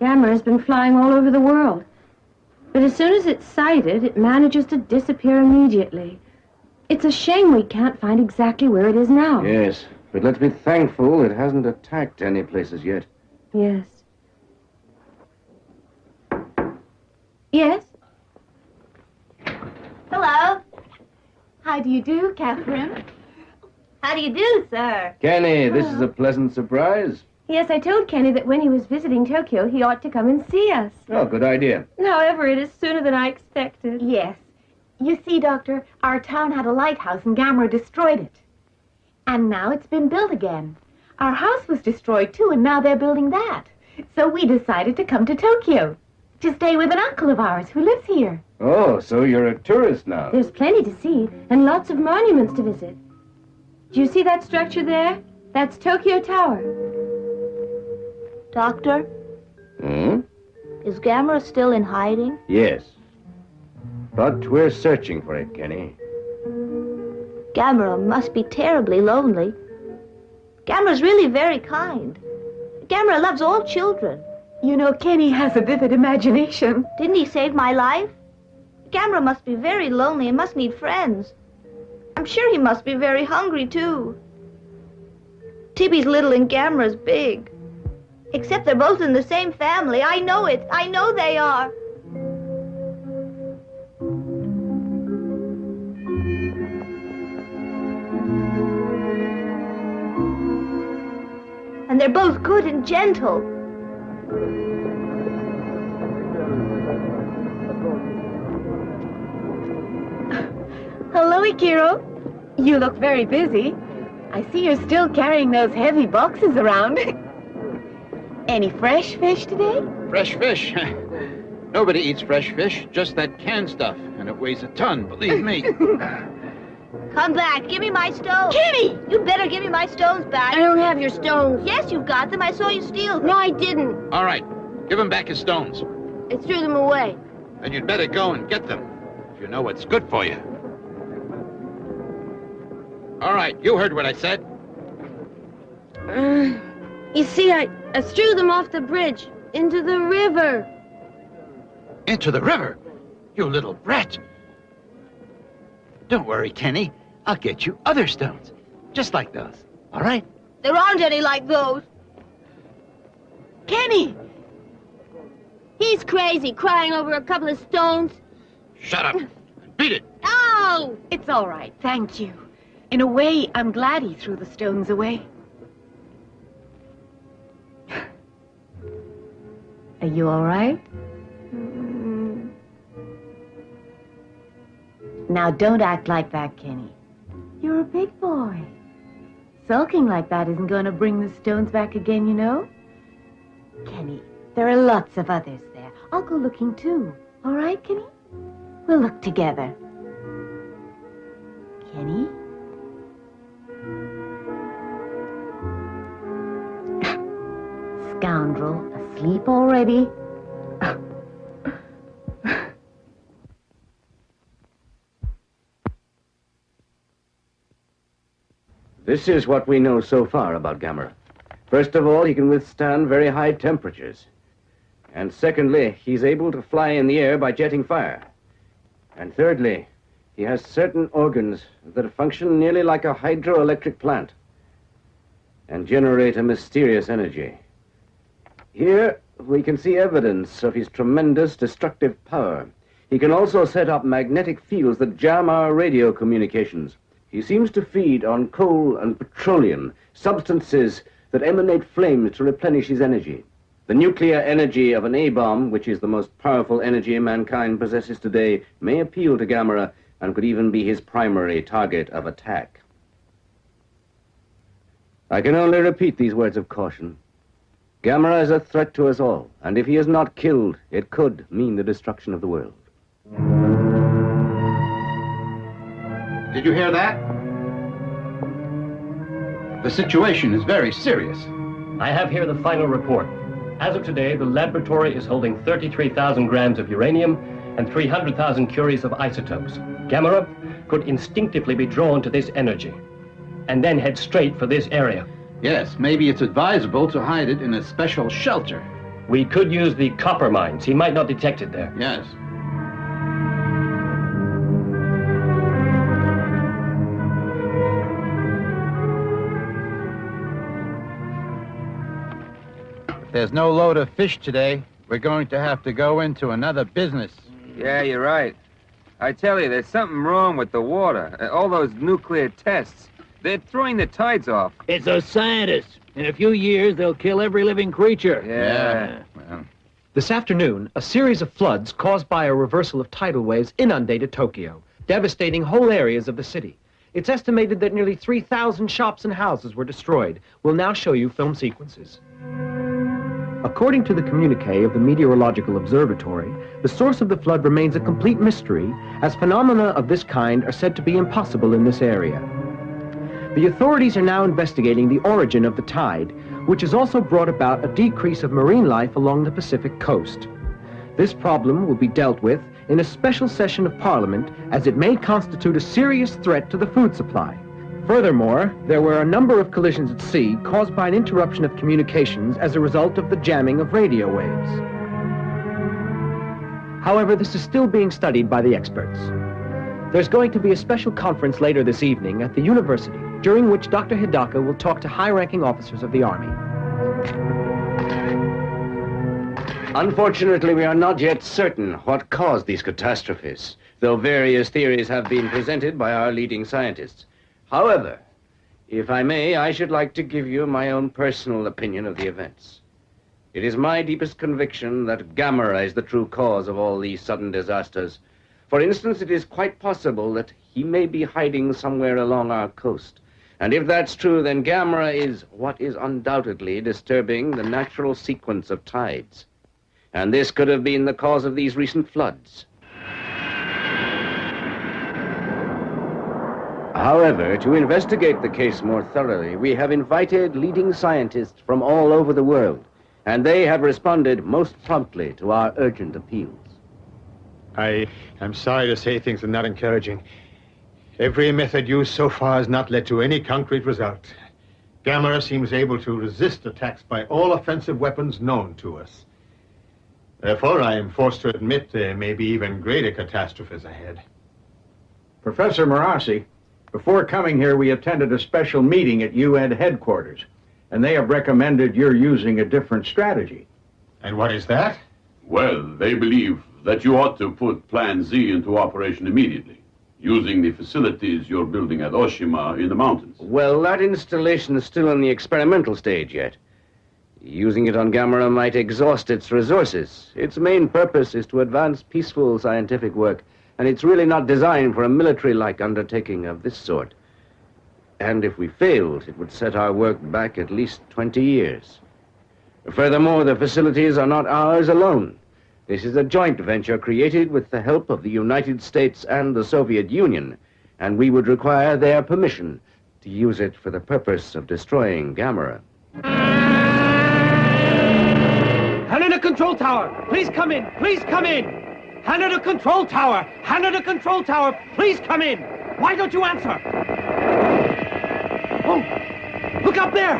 Gamera has been flying all over the world. But as soon as it's sighted, it manages to disappear immediately. It's a shame we can't find exactly where it is now. Yes, but let's be thankful it hasn't attacked any places yet. Yes. Yes? Hello. How do you do, Catherine? How do you do, sir? Kenny, this is a pleasant surprise. Yes, I told Kenny that when he was visiting Tokyo, he ought to come and see us. Oh, good idea. However, it is sooner than I expected. Yes. You see, Doctor, our town had a lighthouse and Gamera destroyed it. And now it's been built again. Our house was destroyed too, and now they're building that. So we decided to come to Tokyo to stay with an uncle of ours who lives here. Oh, so you're a tourist now. There's plenty to see and lots of monuments to visit. Do you see that structure there? That's Tokyo Tower. Doctor, Hmm? is Gamera still in hiding? Yes. But we're searching for it, Kenny. Gamera must be terribly lonely. Gamera's really very kind. Gamera loves all children. You know, Kenny has a vivid imagination. Didn't he save my life? Gamera must be very lonely and must need friends. I'm sure he must be very hungry, too. Tibby's little and Gamera's big. Except they're both in the same family. I know it. I know they are. And they're both good and gentle. (laughs) Hello, Ikiro. You look very busy. I see you're still carrying those heavy boxes around. (laughs) Any fresh fish today? Fresh fish? (laughs) Nobody eats fresh fish, just that canned stuff. And it weighs a ton, believe me. Come back. Give me my stones. Kitty! You better give me my stones back. I don't have your stones. Yes, you've got them. I saw you steal them. No, I didn't. All right, give him back his stones. I threw them away. Then you'd better go and get them, if you know what's good for you. All right, you heard what I said. Uh, you see, I, I threw them off the bridge into the river. Into the river? You little brat. Don't worry, Kenny. I'll get you other stones. Just like those. All right? There aren't any like those. Kenny! He's crazy, crying over a couple of stones. Shut up. Beat it. (laughs) Oh! It's all right, thank you. In a way, I'm glad he threw the stones away. (sighs) Are you all right? Mm. Now, don't act like that, Kenny. You're a big boy. Sulking like that isn't going to bring the stones back again, you know? Kenny, there are lots of others there. I'll go looking too. All right, Kenny? We'll look together. Kenny? Scoundrel, asleep already? (laughs) This is what we know so far about Gamera. First of all, he can withstand very high temperatures. And secondly, he's able to fly in the air by jetting fire. And thirdly, he has certain organs that function nearly like a hydroelectric plant and generate a mysterious energy. Here, we can see evidence of his tremendous destructive power. He can also set up magnetic fields that jam our radio communications. He seems to feed on coal and petroleum, substances that emanate flames to replenish his energy. The nuclear energy of an A-bomb, which is the most powerful energy mankind possesses today, may appeal to Gamera and could even be his primary target of attack. I can only repeat these words of caution. Gamera is a threat to us all, and if he is not killed, it could mean the destruction of the world. Did you hear that? The situation is very serious. I have here the final report. As of today, the laboratory is holding 33,000 grams of uranium and 300,000 curies of isotopes. Gamera could instinctively be drawn to this energy and then head straight for this area. Yes, maybe it's advisable to hide it in a special shelter. We could use the copper mines. He might not detect it there. Yes. There's no load of fish today, we're going to have to go into another business. Yeah, you're right. I tell you, there's something wrong with the water. Uh, All those nuclear tests. They're throwing the tides off. It's a scientists. In a few years, they'll kill every living creature. Yeah. This afternoon, a series of floods caused by a reversal of tidal waves inundated Tokyo, devastating whole areas of the city. It's estimated that nearly 3,000 shops and houses were destroyed. We'll now show you film sequences. According to the communique of the Meteorological Observatory, the source of the flood remains a complete mystery, as phenomena of this kind are said to be impossible in this area. The authorities are now investigating the origin of the tide, which has also brought about a decrease of marine life along the Pacific coast. This problem will be dealt with in a special session of Parliament, as it may constitute a serious threat to the food supply. Furthermore, there were a number of collisions at sea caused by an interruption of communications as a result of the jamming of radio waves. However, this is still being studied by the experts. There's going to be a special conference later this evening at the university, during which Dr. Hidaka will talk to high-ranking officers of the Army. Unfortunately, we are not yet certain what caused these catastrophes, though various theories have been presented by our leading scientists. However, if I may, I should like to give you my own personal opinion of the events. It is my deepest conviction that Gamera is the true cause of all these sudden disasters. For instance, it is quite possible that he may be hiding somewhere along our coast. And if that's true, then Gamera is what is undoubtedly disturbing the natural sequence of tides. And this could have been the cause of these recent floods. However, to investigate the case more thoroughly, we have invited leading scientists from all over the world, and they have responded most promptly to our urgent appeals. I am sorry to say things are not encouraging. Every method used so far has not led to any concrete result. Gamera seems able to resist attacks by all offensive weapons known to us. Therefore, I am forced to admit there may be even greater catastrophes ahead. Professor Marassi, before coming here, we attended a special meeting at UN headquarters, and they have recommended you're using a different strategy. And what is that? Well, they believe that you ought to put Plan Z into operation immediately, using the facilities you're building at Oshima in the mountains. Well, that installation is still in the experimental stage yet. Using it on Gamera might exhaust its resources. Its main purpose is to advance peaceful scientific work, and it's really not designed for a military-like undertaking of this sort. And if we failed, it would set our work back at least 20 years. Furthermore, the facilities are not ours alone. This is a joint venture created with the help of the United States and the Soviet Union, and we would require their permission to use it for the purpose of destroying Gamera. Haneda Control Tower, please come in, please come in. Haneda Control Tower, Haneda Control Tower, please come in. Why don't you answer? Oh, look up there.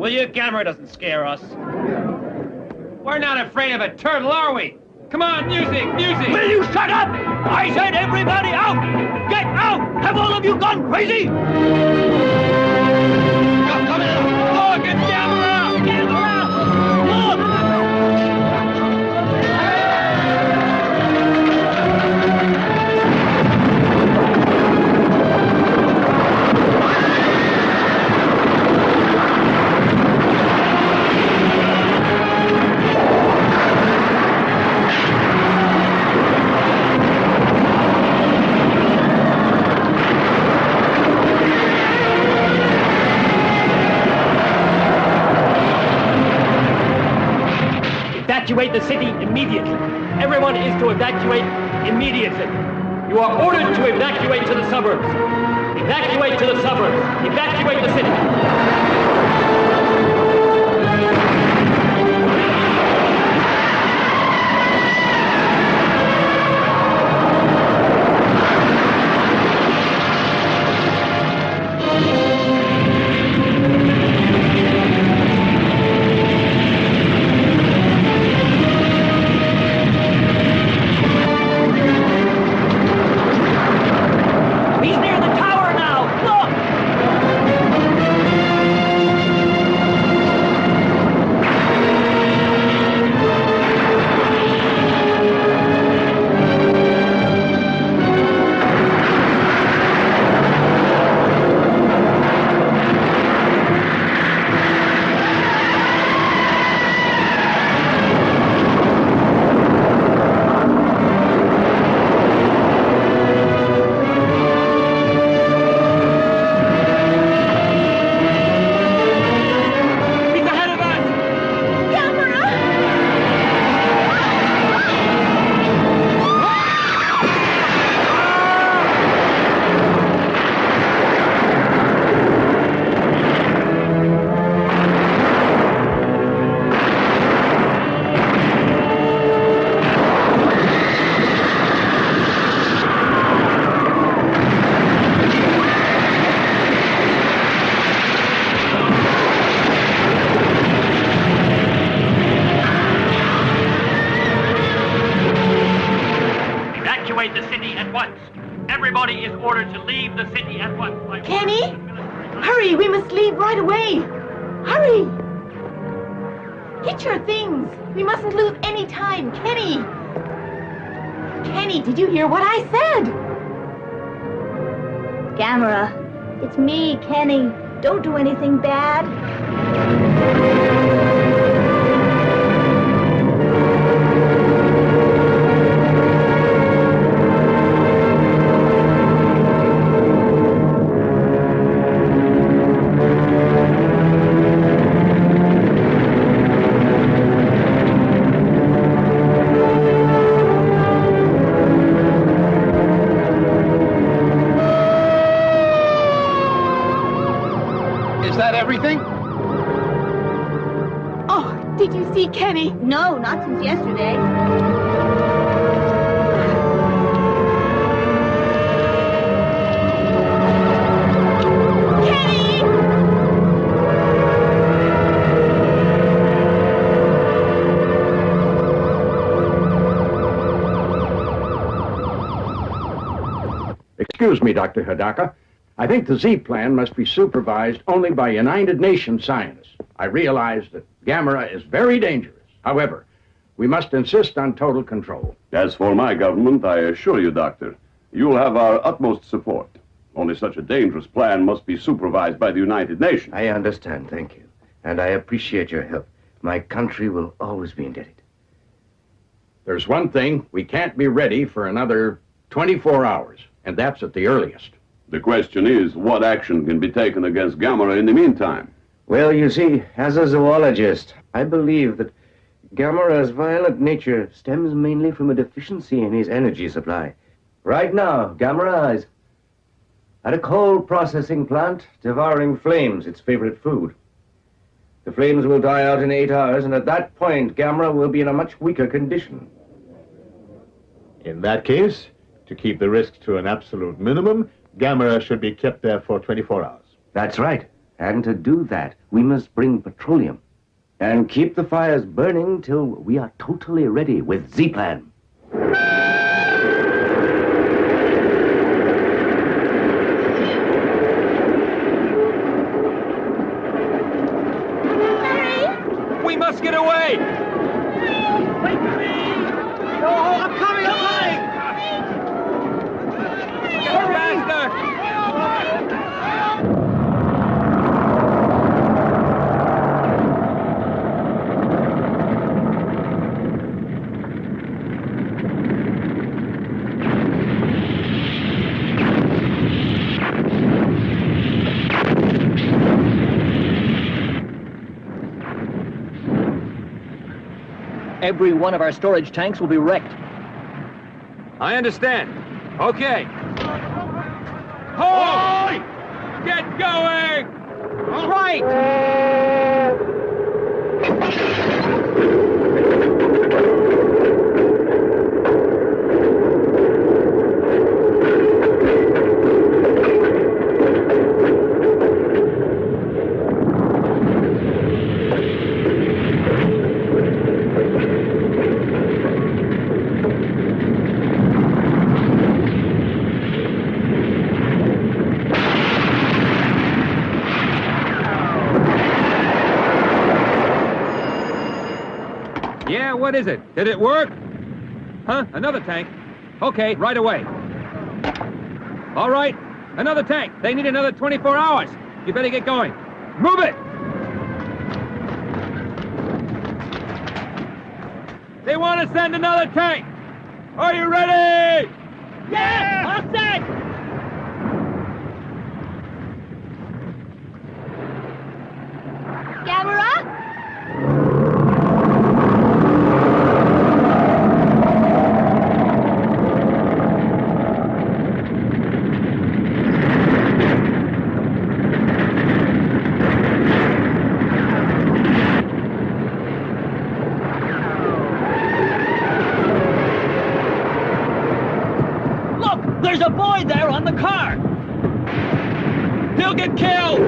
Will you? Gamera doesn't scare us. We're not afraid of a turtle, are we? Come on, music, music! Will you shut up? I said everybody out! Get out! Have all of you gone crazy? Evacuate the city. Excuse me, Dr. Hidaka. I think the Z plan must be supervised only by United Nations scientists. I realize that Gamera is very dangerous. However, we must insist on total control. As for my government, I assure you, Doctor, you'll have our utmost support. Only such a dangerous plan must be supervised by the United Nations. I understand, thank you. And I appreciate your help. My country will always be indebted. There's one thing, we can't be ready for another 24 hours, and that's at the earliest. The question is, what action can be taken against Gamera in the meantime? Well, you see, as a zoologist, I believe that Gamera's violent nature stems mainly from a deficiency in his energy supply. Right now, Gamera is at a coal processing plant devouring flames, its favorite food. The flames will die out in eight hours, and at that point, Gamera will be in a much weaker condition. In that case, to keep the risk to an absolute minimum, Gamera should be kept there for 24 hours. That's right. And to do that, we must bring petroleum and keep the fires burning till we are totally ready with Z-Plan. We must get away! Wait for me! No, I'm coming, I'm coming! Go faster! Every one of our storage tanks will be wrecked. I understand. Okay. Hold! Get going! Right! Yeah, what is it? Did it work? Huh? Another tank? Okay, right away. All right, another tank. They need another 24 hours. You better get going. Move it! They want to send another tank. Are you ready? Yeah! All set! Gamera? Look! There's a boy there on the car! Get killed!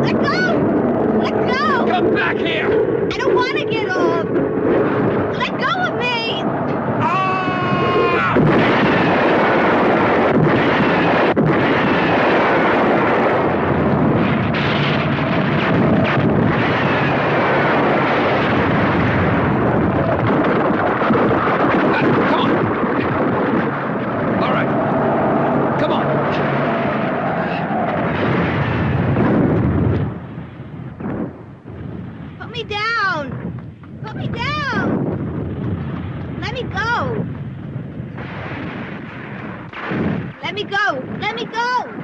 Let go! Let go! Come back here! I don't want to get off! Let go of me! All right. Come on. Put me down! Put me down! Let me go! Let me go! Let me go!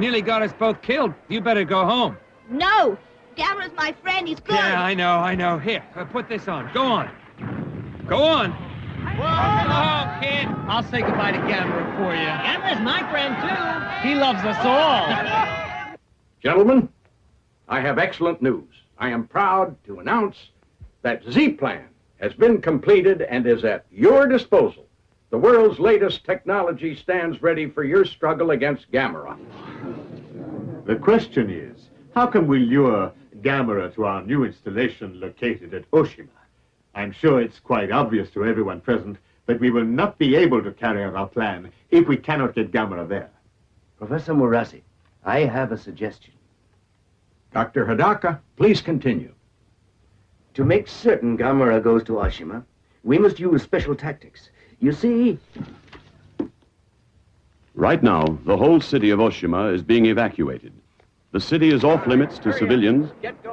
You nearly got us both killed. You better go home. No! Gamera's my friend. He's good. Yeah, I know, I know. Here, uh, put this on. Go on. Go on. Hello, kid. I'll say goodbye to Gamera for you. Gamera's my friend, too. He loves us all. (laughs) Gentlemen, I have excellent news. I am proud to announce that Z-Plan has been completed and is at your disposal. The world's latest technology stands ready for your struggle against Gamera. The question is, how can we lure Gamera to our new installation located at Oshima? I'm sure it's quite obvious to everyone present that we will not be able to carry out our plan if we cannot get Gamera there. Professor Murasi, I have a suggestion. Dr. Hidaka, please continue. To make certain Gamera goes to Oshima, we must use special tactics. You see, Right now, the whole city of Oshima is being evacuated. The city is off limits to civilians.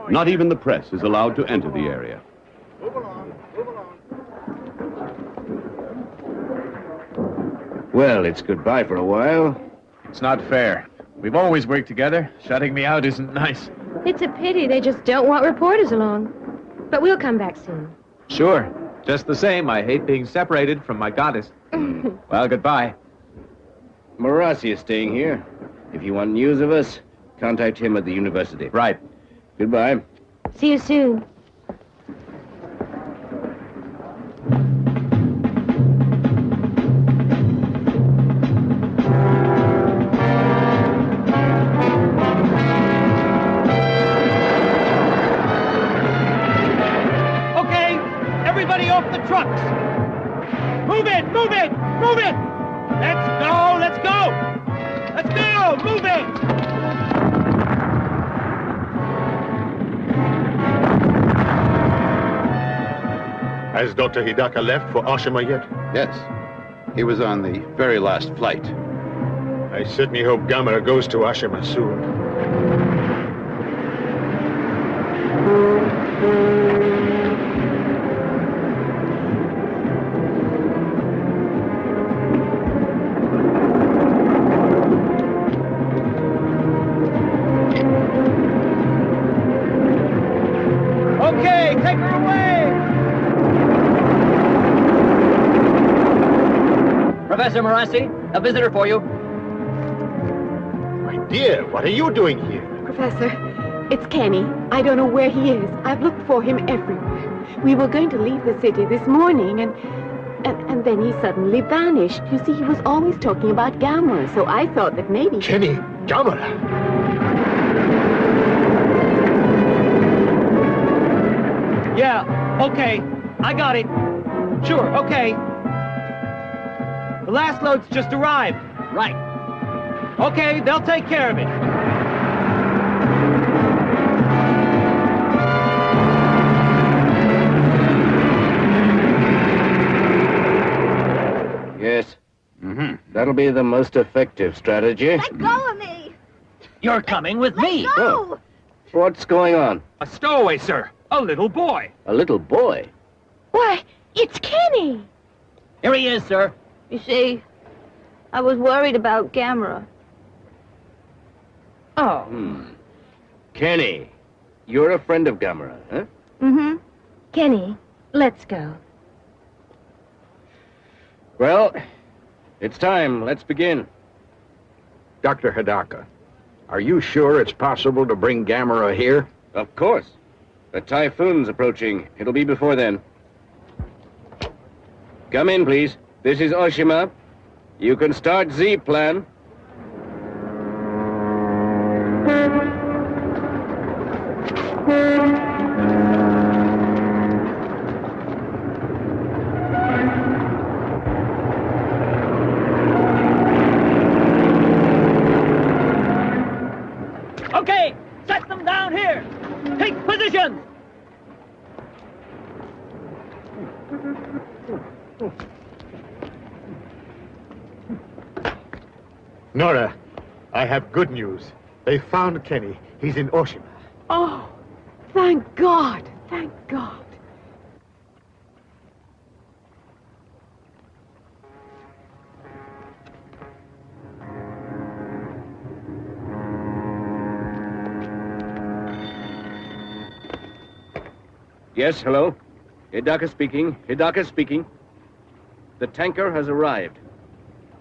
Not even the press is allowed to enter the area. Move along, move along. Well, it's goodbye for a while. It's not fair. We've always worked together. Shutting me out isn't nice. It's a pity they just don't want reporters along. But we'll come back soon. Sure. Just the same, I hate being separated from my goddess. (laughs) well, goodbye. Murasi is staying here. If you want news of us, contact him at the university. Right. Goodbye. See you soon. Hidaka left for Oshima yet? Yes. He was on the very last flight. I certainly hope Gamera goes to Oshima soon. Professor Morassi, a visitor for you. My dear, what are you doing here? Professor, it's Kenny. I don't know where he is. I've looked for him everywhere. We were going to leave the city this morning, and and, and then he suddenly vanished. You see, he was always talking about Gamera, so I thought that maybe... Kenny, Gamera? Yeah, okay, I got it. Sure, okay. The last load's just arrived. Right. Okay, they'll take care of it. Yes. Mm-hmm. That'll be the most effective strategy. Let go of me! You're coming with me. Go! Oh. What's going on? A stowaway, sir. A little boy. A little boy. Why, it's Kenny. Here he is, sir. You see, I was worried about Gamera. Oh. Hmm. Kenny, you're a friend of Gamera, huh? Mm-hmm. Kenny, let's go. Well, it's time. Let's begin. Dr. Hidaka, are you sure it's possible to bring Gamera here? Of course. The typhoon's approaching. It'll be before then. Come in, please. This is Oshima. You can start Z-Plan. Have good news. They found Kenny. He's in Oshima. Oh, thank God. Thank God. Yes, hello? Hidaka speaking. Hidaka speaking. The tanker has arrived.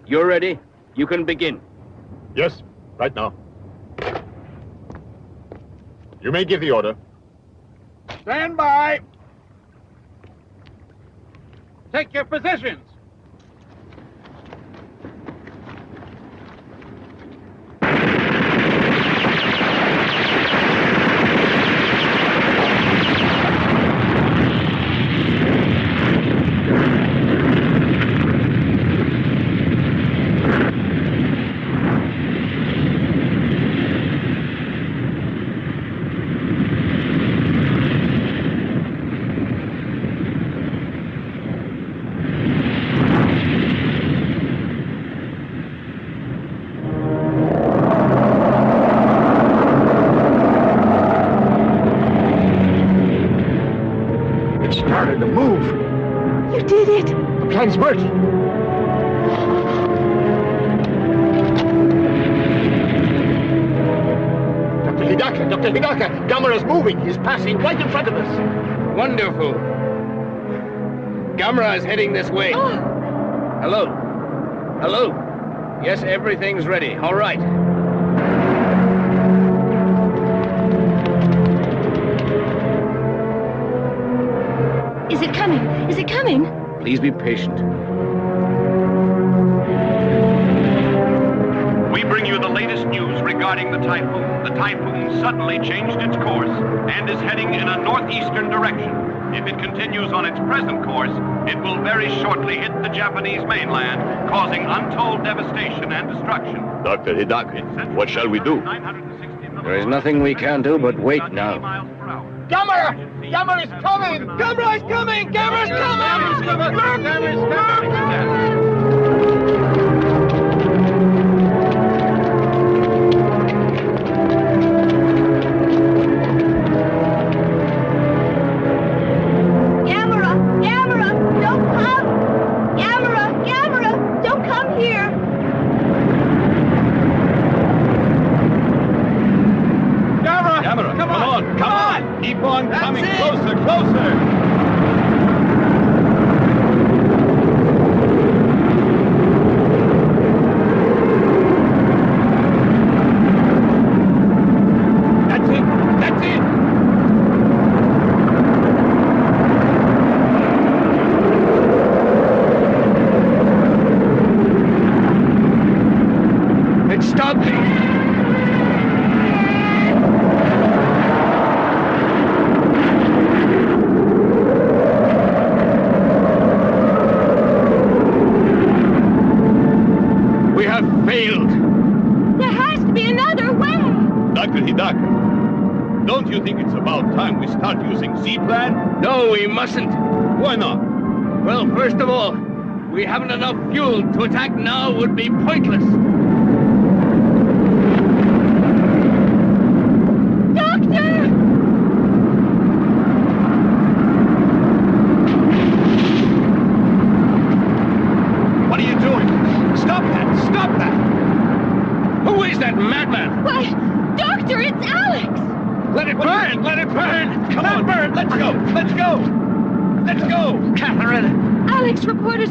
You're ready? You can begin. Yes, right now. You may give the order. Stand by. Take your positions. Heading this way. Oh. Hello? Hello? Yes, everything's ready. All right. Is it coming? Is it coming? Please be patient. We bring you the latest news regarding the typhoon. The typhoon suddenly changed its course and is heading in a northeastern direction. If it continues on its present course, it will very shortly hit the Japanese mainland, causing untold devastation and destruction. Dr. Hidaka, what shall we do? There is nothing we can do but wait now. Gamera! Gamera is coming! Gamera is coming! Gamera is coming! Gamera is coming! Gamera!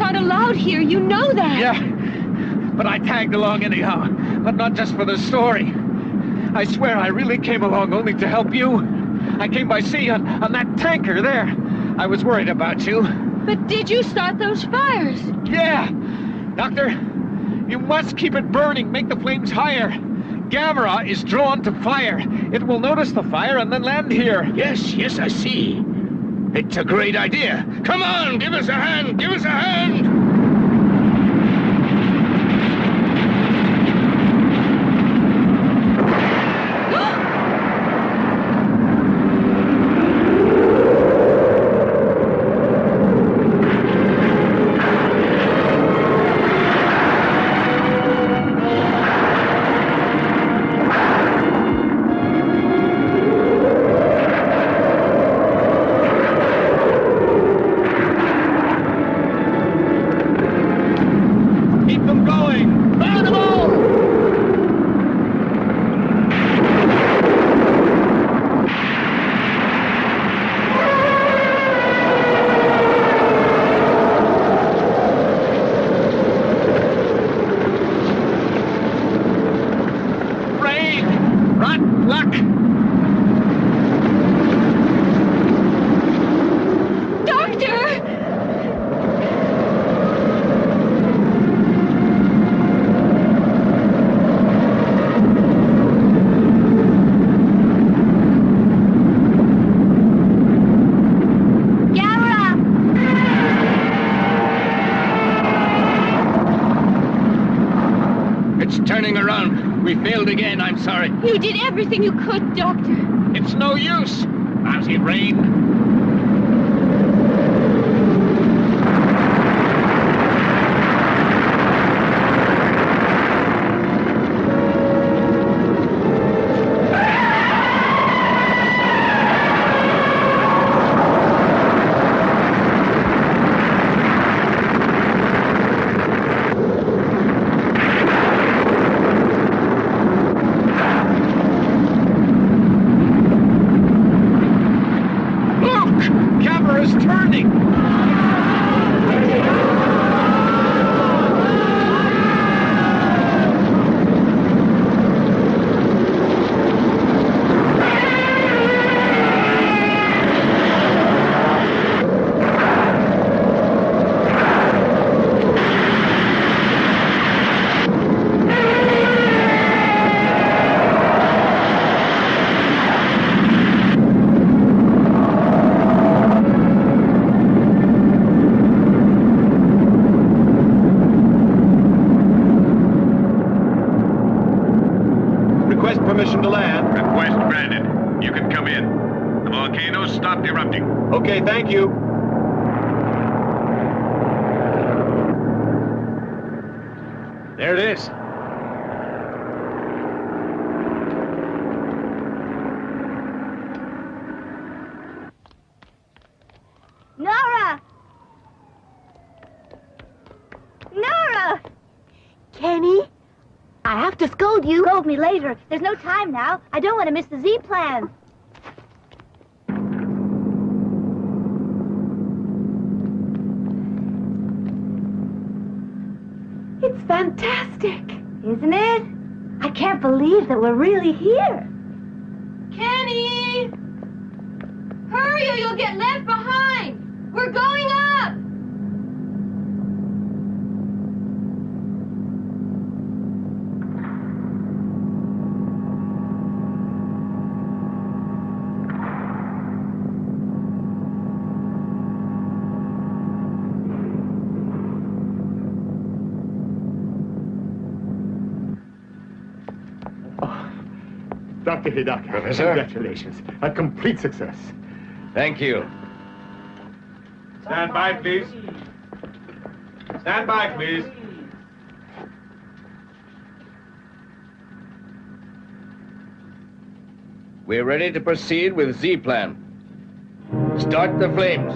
Aren't allowed here. You know that. Yeah, but I tagged along anyhow. But not just for the story. I swear I really came along only to help you. I came by sea on, on that tanker there. I was worried about you. But did you start those fires? Yeah! Doctor, you must keep it burning. Make the flames higher. Gamera is drawn to fire. It will notice the fire and then land here. Yes, yes, I see. It's a great idea. Come on, give us a hand, give us a hand! Me later. There's no time now. I don't want to miss the Z plan. It's fantastic. Isn't it? I can't believe that we're really here. Kenny! Hurry or you'll get left behind! We're going up! Dr. Professor? Congratulations. A complete success. Thank you. Stand by, please. Stand by, please. We're ready to proceed with Z plan. Start the flames.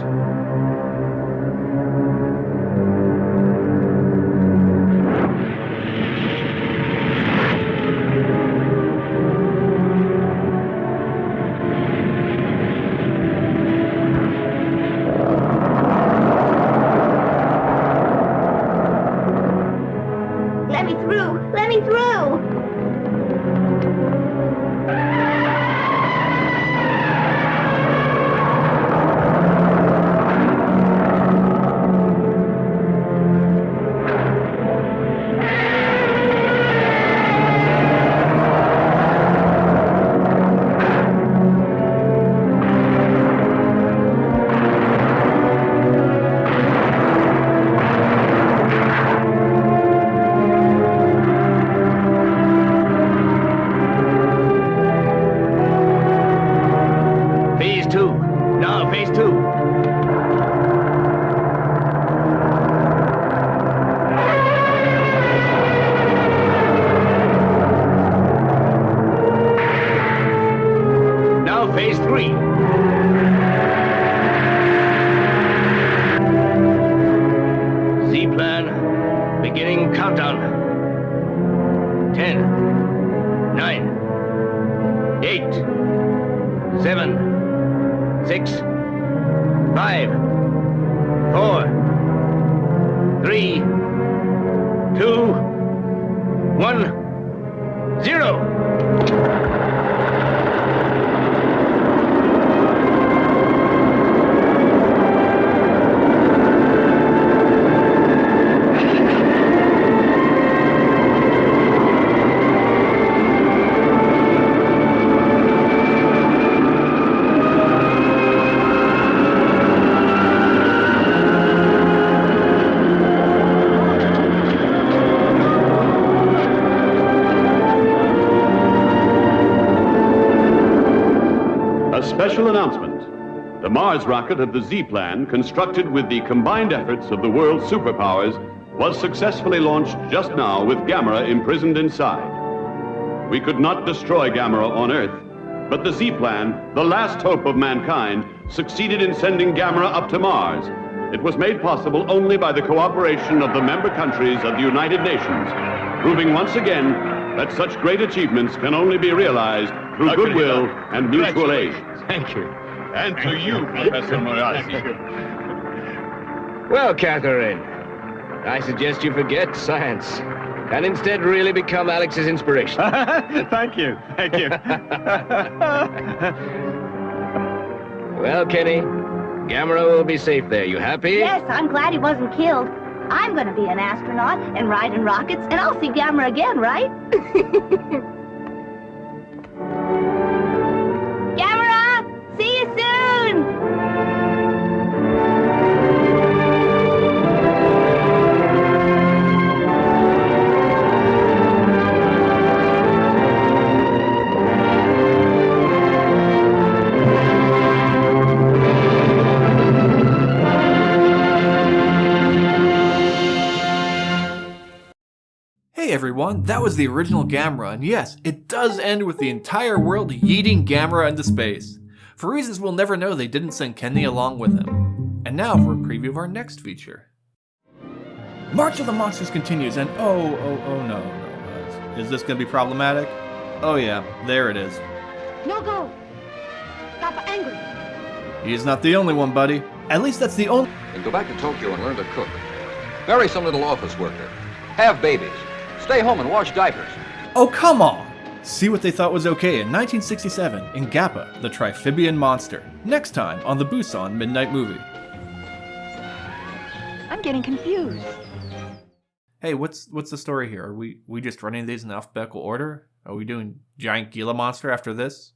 The Mars rocket of the Z-Plan, constructed with the combined efforts of the world's superpowers, was successfully launched just now with Gamera imprisoned inside. We could not destroy Gamera on Earth, but the Z-Plan, the last hope of mankind, succeeded in sending Gamera up to Mars. It was made possible only by the cooperation of the member countries of the United Nations, proving once again that such great achievements can only be realized through goodwill and mutual aid. Thank you. And to you, Professor Morasi. Well, Catherine, I suggest you forget science and instead really become Alex's inspiration. (laughs) Thank you. Thank you. (laughs) well, Kenny, Gamera will be safe there. You happy? Yes, I'm glad he wasn't killed. I'm gonna be an astronaut and ride in rockets, and I'll see Gamera again, right? (laughs) See you soon! Hey everyone, that was the original Gamera, and yes, it does end with the entire world yeeting Gamera into space. For reasons we'll never know, they didn't send Kenny along with him. And now for a preview of our next feature. March of the Monsters continues, and oh, oh, oh no, no. Is this gonna be problematic? Oh yeah, there it is. No go. Papa angry. He's not the only one, buddy. At least that's the only- And go back to Tokyo and learn to cook. Marry some little office worker. Have babies. Stay home and wash diapers. Oh, come on! See what they thought was okay in 1967 in Gappa, the Triphibian Monster. Next time on the Busan Midnight Movie. I'm getting confused. Hey, what's what's the story here? Are we we just running these in alphabetical order? Are we doing giant Gila monster after this?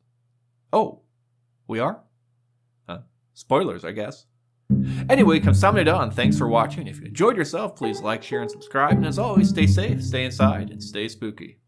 Oh, we are? Huh. spoilers, I guess. Anyway, kamsahamnida and thanks for watching. If you enjoyed yourself, please like, share, and subscribe. And as always, stay safe, stay inside, and stay spooky.